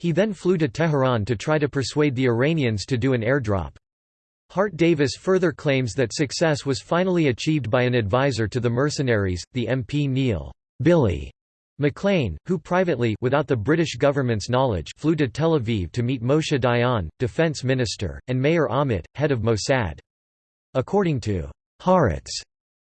He then flew to Tehran to try to persuade the Iranians to do an airdrop. Hart Davis further claims that success was finally achieved by an advisor to the mercenaries, the MP Neil Billy McLean, who privately without the British government's knowledge flew to Tel Aviv to meet Moshe Dayan, defense minister, and Meir Amit, head of Mossad. According to Haaretz,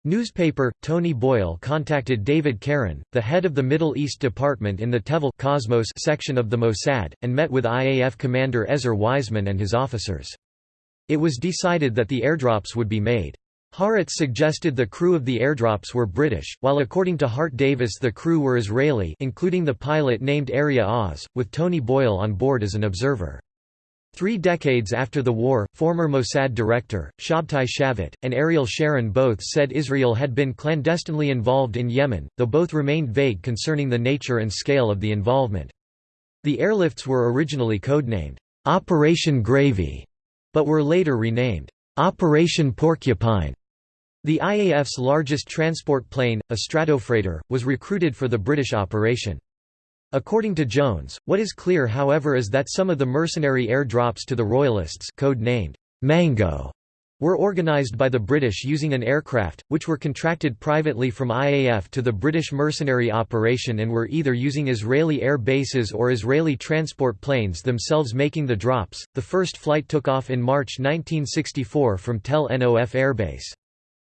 Newspaper, Tony Boyle contacted David Keren, the head of the Middle East Department in the Tevel Cosmos section of the Mossad, and met with IAF commander Ezer Weizman and his officers. It was decided that the airdrops would be made. Haaretz suggested the crew of the airdrops were British, while according to Hart Davis the crew were Israeli including the pilot named Aria Oz, with Tony Boyle on board as an observer. Three decades after the war, former Mossad director, Shabtai Shavit, and Ariel Sharon both said Israel had been clandestinely involved in Yemen, though both remained vague concerning the nature and scale of the involvement. The airlifts were originally codenamed, Operation Gravy, but were later renamed Operation Porcupine. The IAF's largest transport plane, a Stratofreighter, was recruited for the British operation. According to Jones, what is clear however is that some of the mercenary air drops to the Royalists code-named Mango were organised by the British using an aircraft, which were contracted privately from IAF to the British mercenary operation and were either using Israeli air bases or Israeli transport planes themselves making the drops. The first flight took off in March 1964 from Tel Nof Airbase.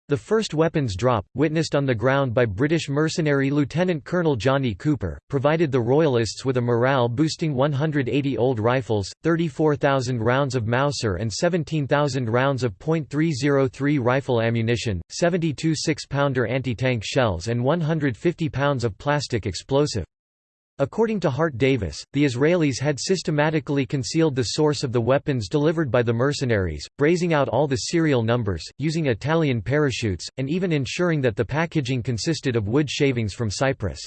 The first weapons drop, witnessed on the ground by British mercenary Lieutenant Colonel Johnny Cooper, provided the Royalists with a morale-boosting 180 old rifles, 34,000 rounds of Mauser and 17,000 rounds of .303 rifle ammunition, 72 6-pounder anti-tank shells and 150 pounds of plastic explosive. According to Hart Davis, the Israelis had systematically concealed the source of the weapons delivered by the mercenaries, brazing out all the serial numbers, using Italian parachutes, and even ensuring that the packaging consisted of wood shavings from Cyprus.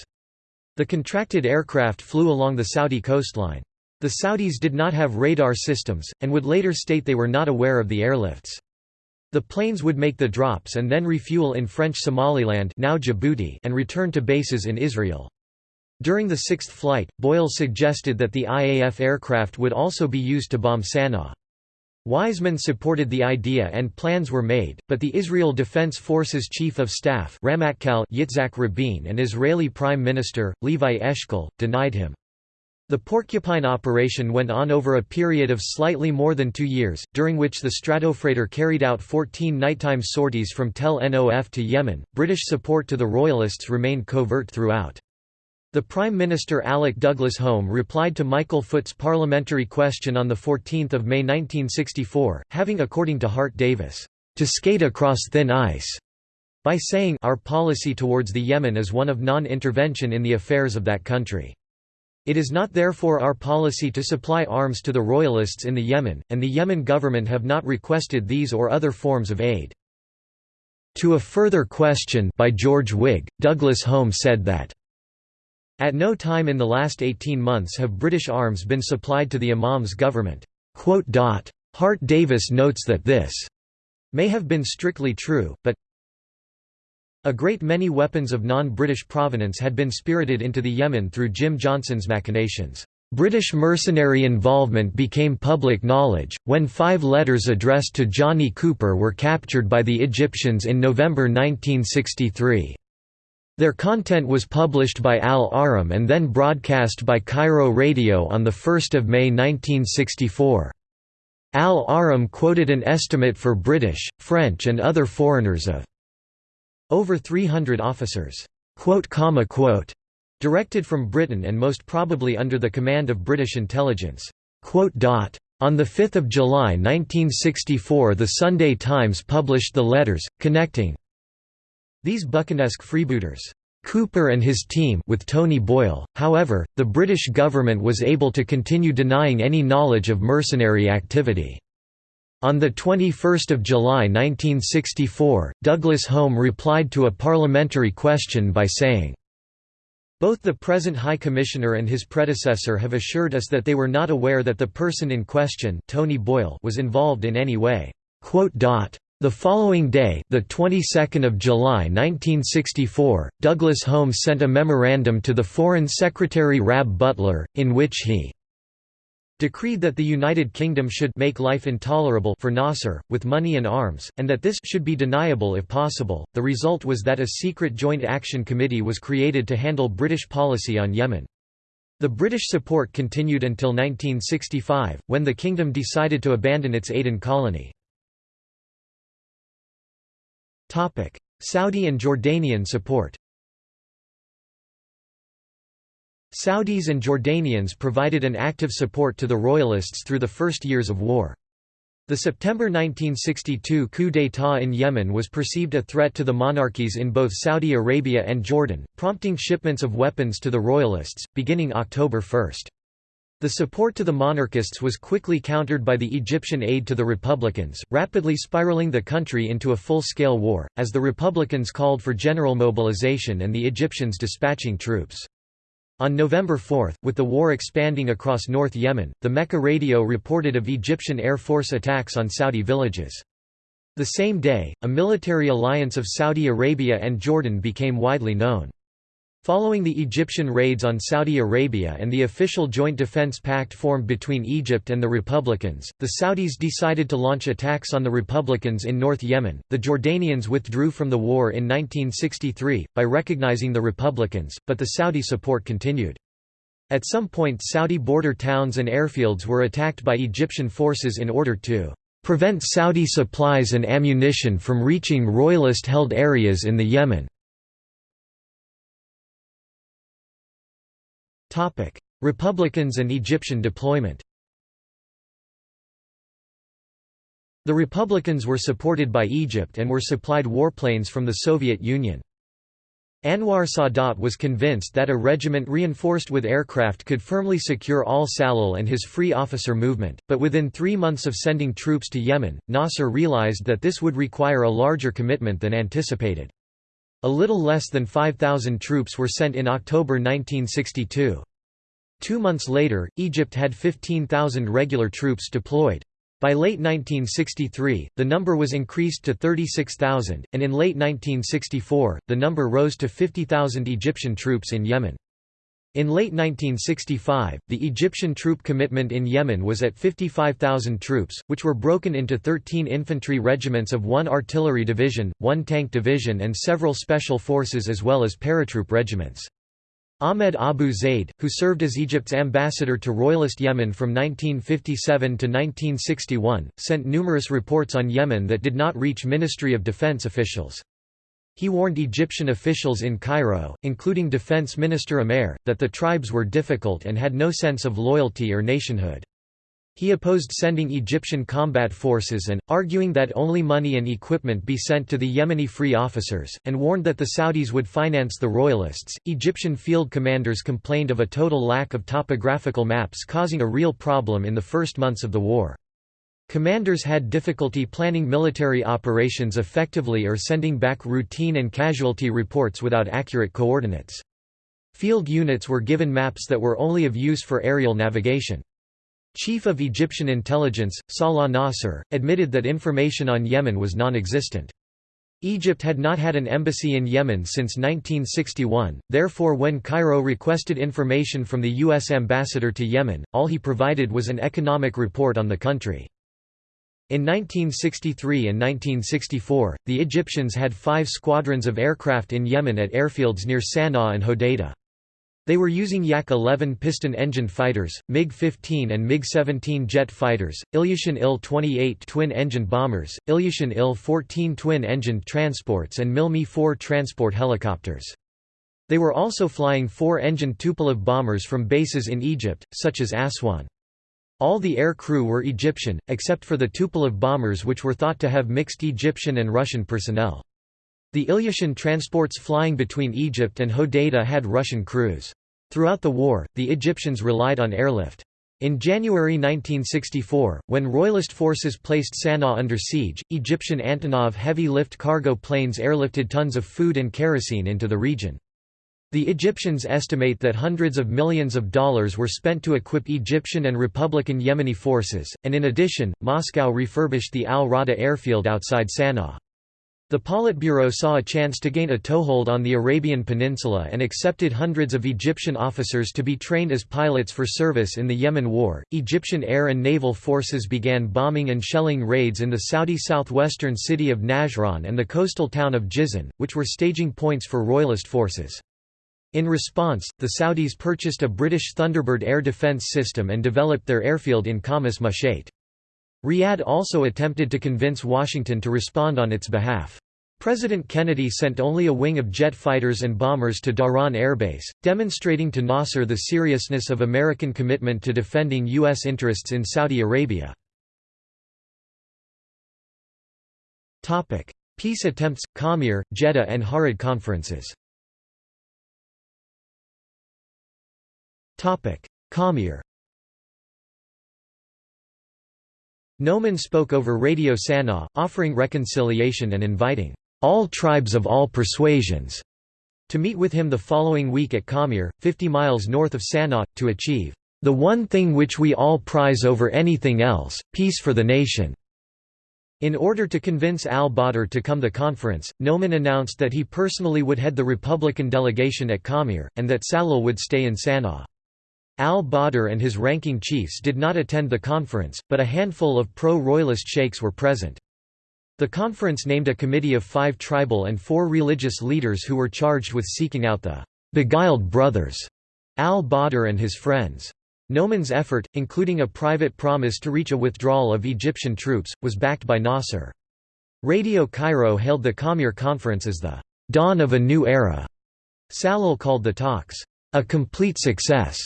The contracted aircraft flew along the Saudi coastline. The Saudis did not have radar systems, and would later state they were not aware of the airlifts. The planes would make the drops and then refuel in French Somaliland now Djibouti and return to bases in Israel. During the sixth flight, Boyle suggested that the IAF aircraft would also be used to bomb Sana'a. Weizman supported the idea and plans were made, but the Israel Defense Forces Chief of Staff Ramatkal Yitzhak Rabin and Israeli Prime Minister, Levi Eshkol, denied him. The Porcupine operation went on over a period of slightly more than two years, during which the Stratofreighter carried out 14 nighttime sorties from Tel Nof to Yemen. British support to the Royalists remained covert throughout. The Prime Minister Alec Douglas Home replied to Michael Foot's parliamentary question on 14 May 1964, having according to Hart Davis, "...to skate across thin ice." by saying our policy towards the Yemen is one of non-intervention in the affairs of that country. It is not therefore our policy to supply arms to the royalists in the Yemen, and the Yemen government have not requested these or other forms of aid. To a further question by George Wigg, Douglas Home said that at no time in the last 18 months have British arms been supplied to the Imam's government. Hart Davis notes that this may have been strictly true, but a great many weapons of non-British provenance had been spirited into the Yemen through Jim Johnson's machinations. British mercenary involvement became public knowledge, when five letters addressed to Johnny Cooper were captured by the Egyptians in November 1963. Their content was published by Al Ahram and then broadcast by Cairo Radio on 1 May 1964. Al Ahram quoted an estimate for British, French and other foreigners of over 300 officers, directed from Britain and most probably under the command of British intelligence. On 5 July 1964 the Sunday Times published the letters, connecting these Buchanesque freebooters Cooper and his team with Tony Boyle, however, the British government was able to continue denying any knowledge of mercenary activity. On 21 July 1964, Douglas Home replied to a parliamentary question by saying, both the present High Commissioner and his predecessor have assured us that they were not aware that the person in question Tony Boyle was involved in any way. The following day, the 22nd of July 1964, Douglas Holmes sent a memorandum to the Foreign Secretary Rab Butler, in which he decreed that the United Kingdom should make life intolerable for Nasser, with money and arms, and that this should be deniable if possible. The result was that a secret Joint Action Committee was created to handle British policy on Yemen. The British support continued until 1965, when the kingdom decided to abandon its Aden colony. Saudi and Jordanian support Saudis and Jordanians provided an active support to the Royalists through the first years of war. The September 1962 coup d'état in Yemen was perceived a threat to the monarchies in both Saudi Arabia and Jordan, prompting shipments of weapons to the Royalists, beginning October 1. The support to the monarchists was quickly countered by the Egyptian aid to the Republicans, rapidly spiraling the country into a full-scale war, as the Republicans called for general mobilization and the Egyptians dispatching troops. On November 4, with the war expanding across North Yemen, the Mecca radio reported of Egyptian Air Force attacks on Saudi villages. The same day, a military alliance of Saudi Arabia and Jordan became widely known. Following the Egyptian raids on Saudi Arabia and the official Joint Defense Pact formed between Egypt and the Republicans, the Saudis decided to launch attacks on the Republicans in North Yemen. The Jordanians withdrew from the war in 1963, by recognizing the Republicans, but the Saudi support continued. At some point Saudi border towns and airfields were attacked by Egyptian forces in order to prevent Saudi supplies and ammunition from reaching royalist-held areas in the Yemen. Republicans and Egyptian deployment The Republicans were supported by Egypt and were supplied warplanes from the Soviet Union. Anwar Sadat was convinced that a regiment reinforced with aircraft could firmly secure al-Salal and his free officer movement, but within three months of sending troops to Yemen, Nasser realized that this would require a larger commitment than anticipated. A little less than 5,000 troops were sent in October 1962. Two months later, Egypt had 15,000 regular troops deployed. By late 1963, the number was increased to 36,000, and in late 1964, the number rose to 50,000 Egyptian troops in Yemen. In late 1965, the Egyptian troop commitment in Yemen was at 55,000 troops, which were broken into 13 infantry regiments of one artillery division, one tank division and several special forces as well as paratroop regiments. Ahmed Abu Zaid, who served as Egypt's ambassador to Royalist Yemen from 1957 to 1961, sent numerous reports on Yemen that did not reach Ministry of Defense officials. He warned Egyptian officials in Cairo, including Defense Minister Amer, that the tribes were difficult and had no sense of loyalty or nationhood. He opposed sending Egyptian combat forces and, arguing that only money and equipment be sent to the Yemeni free officers, and warned that the Saudis would finance the royalists. Egyptian field commanders complained of a total lack of topographical maps causing a real problem in the first months of the war. Commanders had difficulty planning military operations effectively or sending back routine and casualty reports without accurate coordinates. Field units were given maps that were only of use for aerial navigation. Chief of Egyptian intelligence, Salah Nasser, admitted that information on Yemen was non-existent. Egypt had not had an embassy in Yemen since 1961, therefore when Cairo requested information from the U.S. ambassador to Yemen, all he provided was an economic report on the country. In 1963 and 1964, the Egyptians had five squadrons of aircraft in Yemen at airfields near Sana'a and Hodeidah. They were using Yak-11 piston-engined fighters, MiG-15 and MiG-17 jet fighters, Ilyushin Il-28 twin-engined bombers, Ilyushin Il-14 twin-engined transports and Mil-Mi-4 transport helicopters. They were also flying four-engined Tupolev bombers from bases in Egypt, such as Aswan. All the air crew were Egyptian, except for the Tupolev bombers which were thought to have mixed Egyptian and Russian personnel. The Ilyushin transports flying between Egypt and Hodeidah had Russian crews. Throughout the war, the Egyptians relied on airlift. In January 1964, when Royalist forces placed Sana'a under siege, Egyptian Antonov heavy-lift cargo planes airlifted tons of food and kerosene into the region. The Egyptians estimate that hundreds of millions of dollars were spent to equip Egyptian and Republican Yemeni forces, and in addition, Moscow refurbished the Al-Rawda airfield outside Sana'a. The Politburo saw a chance to gain a toehold on the Arabian Peninsula and accepted hundreds of Egyptian officers to be trained as pilots for service in the Yemen War. Egyptian air and naval forces began bombing and shelling raids in the Saudi southwestern city of Najran and the coastal town of Jizan, which were staging points for royalist forces. In response, the Saudis purchased a British Thunderbird air defence system and developed their airfield in Khamis Mushait. Riyadh also attempted to convince Washington to respond on its behalf. President Kennedy sent only a wing of jet fighters and bombers to Dhahran Airbase, demonstrating to Nasser the seriousness of American commitment to defending U.S. interests in Saudi Arabia. Peace attempts, Khamer, Jeddah and Haradh conferences Khamer Noman spoke over Radio Sana'a, offering reconciliation and inviting all tribes of all persuasions to meet with him the following week at Khamer, 50 miles north of Sana'a, to achieve the one thing which we all prize over anything else, peace for the nation." In order to convince al-Badr to come to the conference, Noman announced that he personally would head the Republican delegation at Khamer, and that Salal would stay in Sana'a. Al-Badr and his ranking chiefs did not attend the conference, but a handful of pro-royalist sheikhs were present. The conference named a committee of five tribal and four religious leaders who were charged with seeking out the «beguiled brothers» al-Badr and his friends. Noman's effort, including a private promise to reach a withdrawal of Egyptian troops, was backed by Nasser. Radio Cairo hailed the Khamer conference as the dawn of a new era. Salal called the talks a complete success,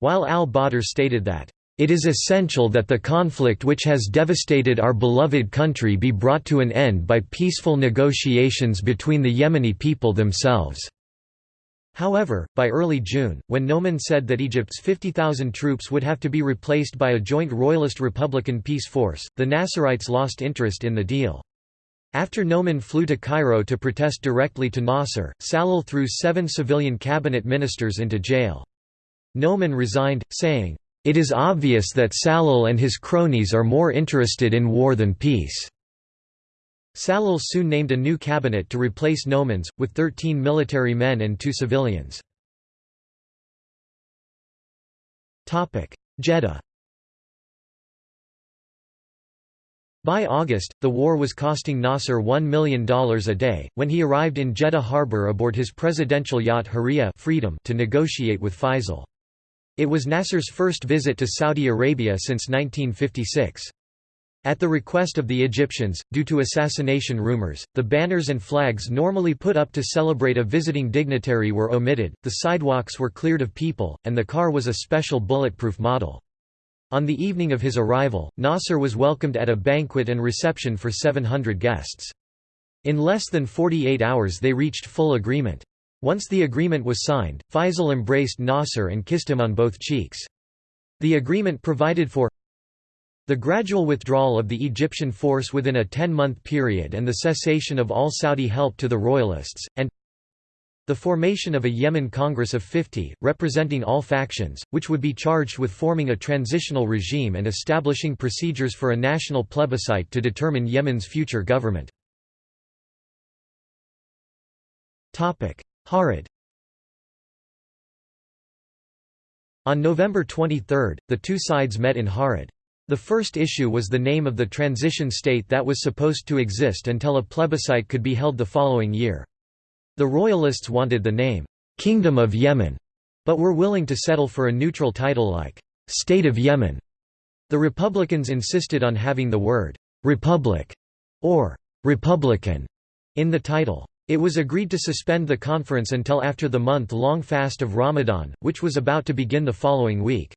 while al-Badr stated that it is essential that the conflict which has devastated our beloved country be brought to an end by peaceful negotiations between the Yemeni people themselves. However, by early June, when Noman said that Egypt's 50,000 troops would have to be replaced by a joint Royalist-Republican peace force, the Nasserites lost interest in the deal. After Noman flew to Cairo to protest directly to Nasser, Salal threw seven civilian cabinet ministers into jail. Noman resigned, saying, "...it is obvious that Salal and his cronies are more interested in war than peace." Salal soon named a new cabinet to replace Noman's, with 13 military men and two civilians. Jeddah By August, the war was costing Nasser $1 million a day, when he arrived in Jeddah harbor aboard his presidential yacht Hurriya Freedom to negotiate with Faisal. It was Nasser's first visit to Saudi Arabia since 1956. At the request of the Egyptians, due to assassination rumors, the banners and flags normally put up to celebrate a visiting dignitary were omitted, the sidewalks were cleared of people, and the car was a special bulletproof model. On the evening of his arrival, Nasser was welcomed at a banquet and reception for 700 guests. In less than 48 hours they reached full agreement. Once the agreement was signed, Faisal embraced Nasser and kissed him on both cheeks. The agreement provided for the gradual withdrawal of the Egyptian force within a 10-month period and the cessation of all Saudi help to the royalists, and the formation of a Yemen Congress of 50, representing all factions, which would be charged with forming a transitional regime and establishing procedures for a national plebiscite to determine Yemen's future government. Haradh On November 23, the two sides met in Haradh. The first issue was the name of the transition state that was supposed to exist until a plebiscite could be held the following year. The Royalists wanted the name, "'Kingdom of Yemen' but were willing to settle for a neutral title like, "'State of Yemen'. The Republicans insisted on having the word, "'Republic' or "'Republican' in the title. It was agreed to suspend the conference until after the month-long fast of Ramadan, which was about to begin the following week.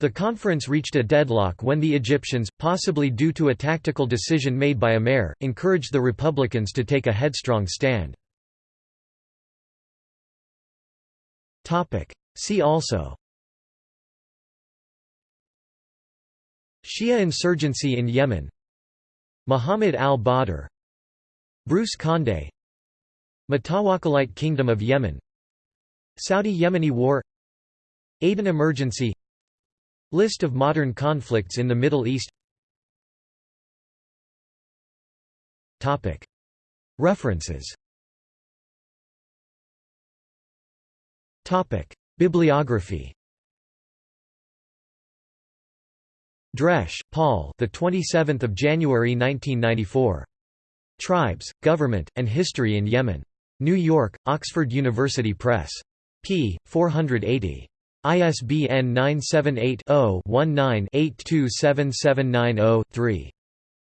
The conference reached a deadlock when the Egyptians, possibly due to a tactical decision made by Amer, encouraged the Republicans to take a headstrong stand. See also Shia insurgency in Yemen Muhammad al-Badr Bruce Condé Mutawakkilite Kingdom of Yemen. Saudi-Yemeni War. Aden emergency. List of modern conflicts in the Middle East. References. Bibliography. Dresch, Paul. The 27th of January 1994. Tribes, Government, and History in Yemen. New York: Oxford University Press. p. 480. ISBN 978-0-19-827790-3.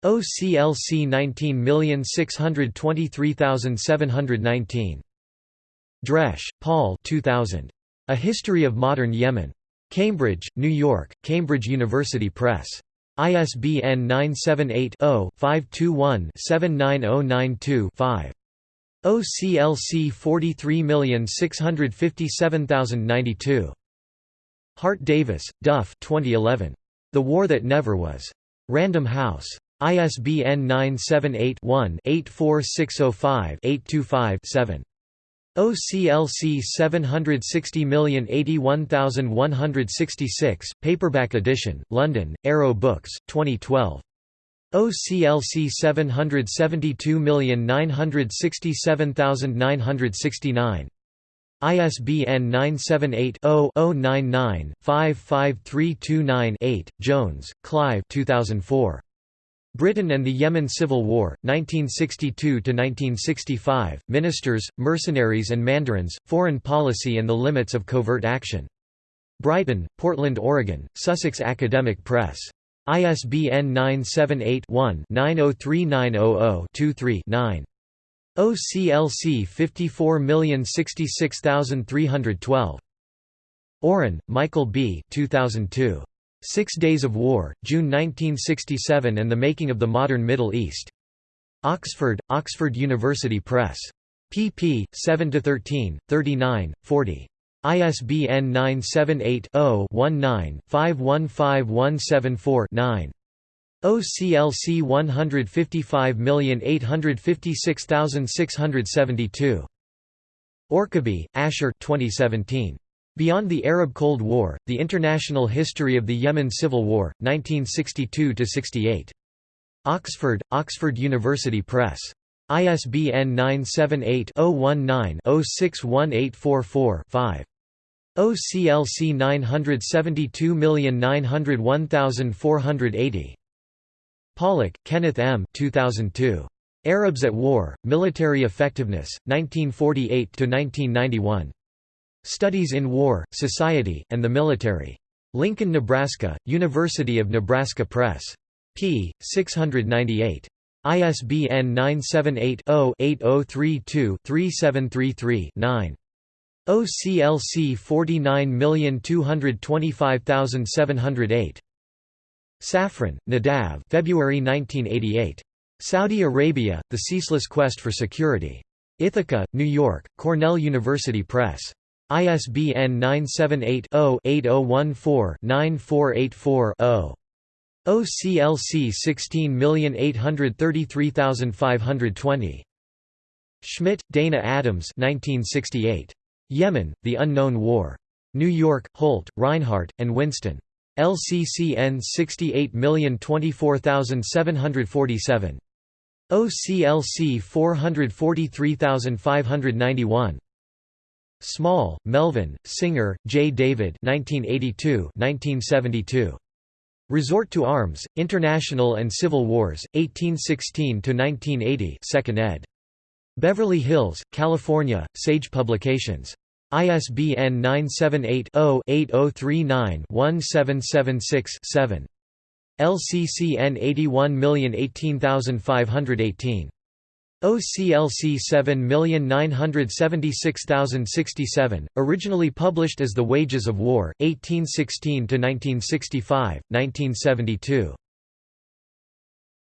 OCLC 19623719. Dresch, Paul 2000. A History of Modern Yemen. Cambridge, New York, Cambridge University Press. ISBN 978-0-521-79092-5. OCLC 43657092. Hart Davis, Duff 2011. The War That Never Was. Random House. ISBN 978-1-84605-825-7. OCLC 760081166, paperback edition, London, Arrow Books, 2012. OCLC 772967969. ISBN 978-0-099-55329-8, Jones, Clive 2004. Britain and the Yemen Civil War, 1962–1965, Ministers, Mercenaries and Mandarins, Foreign Policy and the Limits of Covert Action. Brighton, Portland, Oregon, Sussex Academic Press. ISBN 978-1-903900-23-9. OCLC 54066312. Oren, Michael B. 2002. Six Days of War, June 1967 and the Making of the Modern Middle East. Oxford, Oxford University Press. pp. 7–13, 39, 40. ISBN 978 0 19 515174 9. OCLC 155856672. Orkaby, Asher 2017. Beyond the Arab Cold War, The International History of the Yemen Civil War, 1962–68. Oxford, Oxford University Press. ISBN 978-019-061844-5. OCLC 972901480. Pollack, Kenneth M. 2002. Arabs at War, Military Effectiveness, 1948–1991. Studies in War, Society, and the Military. Lincoln, Nebraska, University of Nebraska Press. p. 698. ISBN 978-0-8032-3733-9. OCLC 49225708. Safran, Nadav February 1988. Saudi Arabia, The Ceaseless Quest for Security. Ithaca, New York, Cornell University Press. ISBN 978-0-8014-9484-0. OCLC 16833520. Schmidt, Dana Adams 1968. Yemen, The Unknown War. New York, Holt, Rinehart, and Winston. LCCN 68024747. OCLC 443591. Small, Melvin, Singer, J. David 1982 1972. Resort to Arms, International and Civil Wars, 1816–1980 2nd ed. Beverly Hills, California, Sage Publications. ISBN 978-0-8039-1776-7. LCCN 81018518. OCLC 7976067, originally published as The Wages of War, 1816–1965, 1972.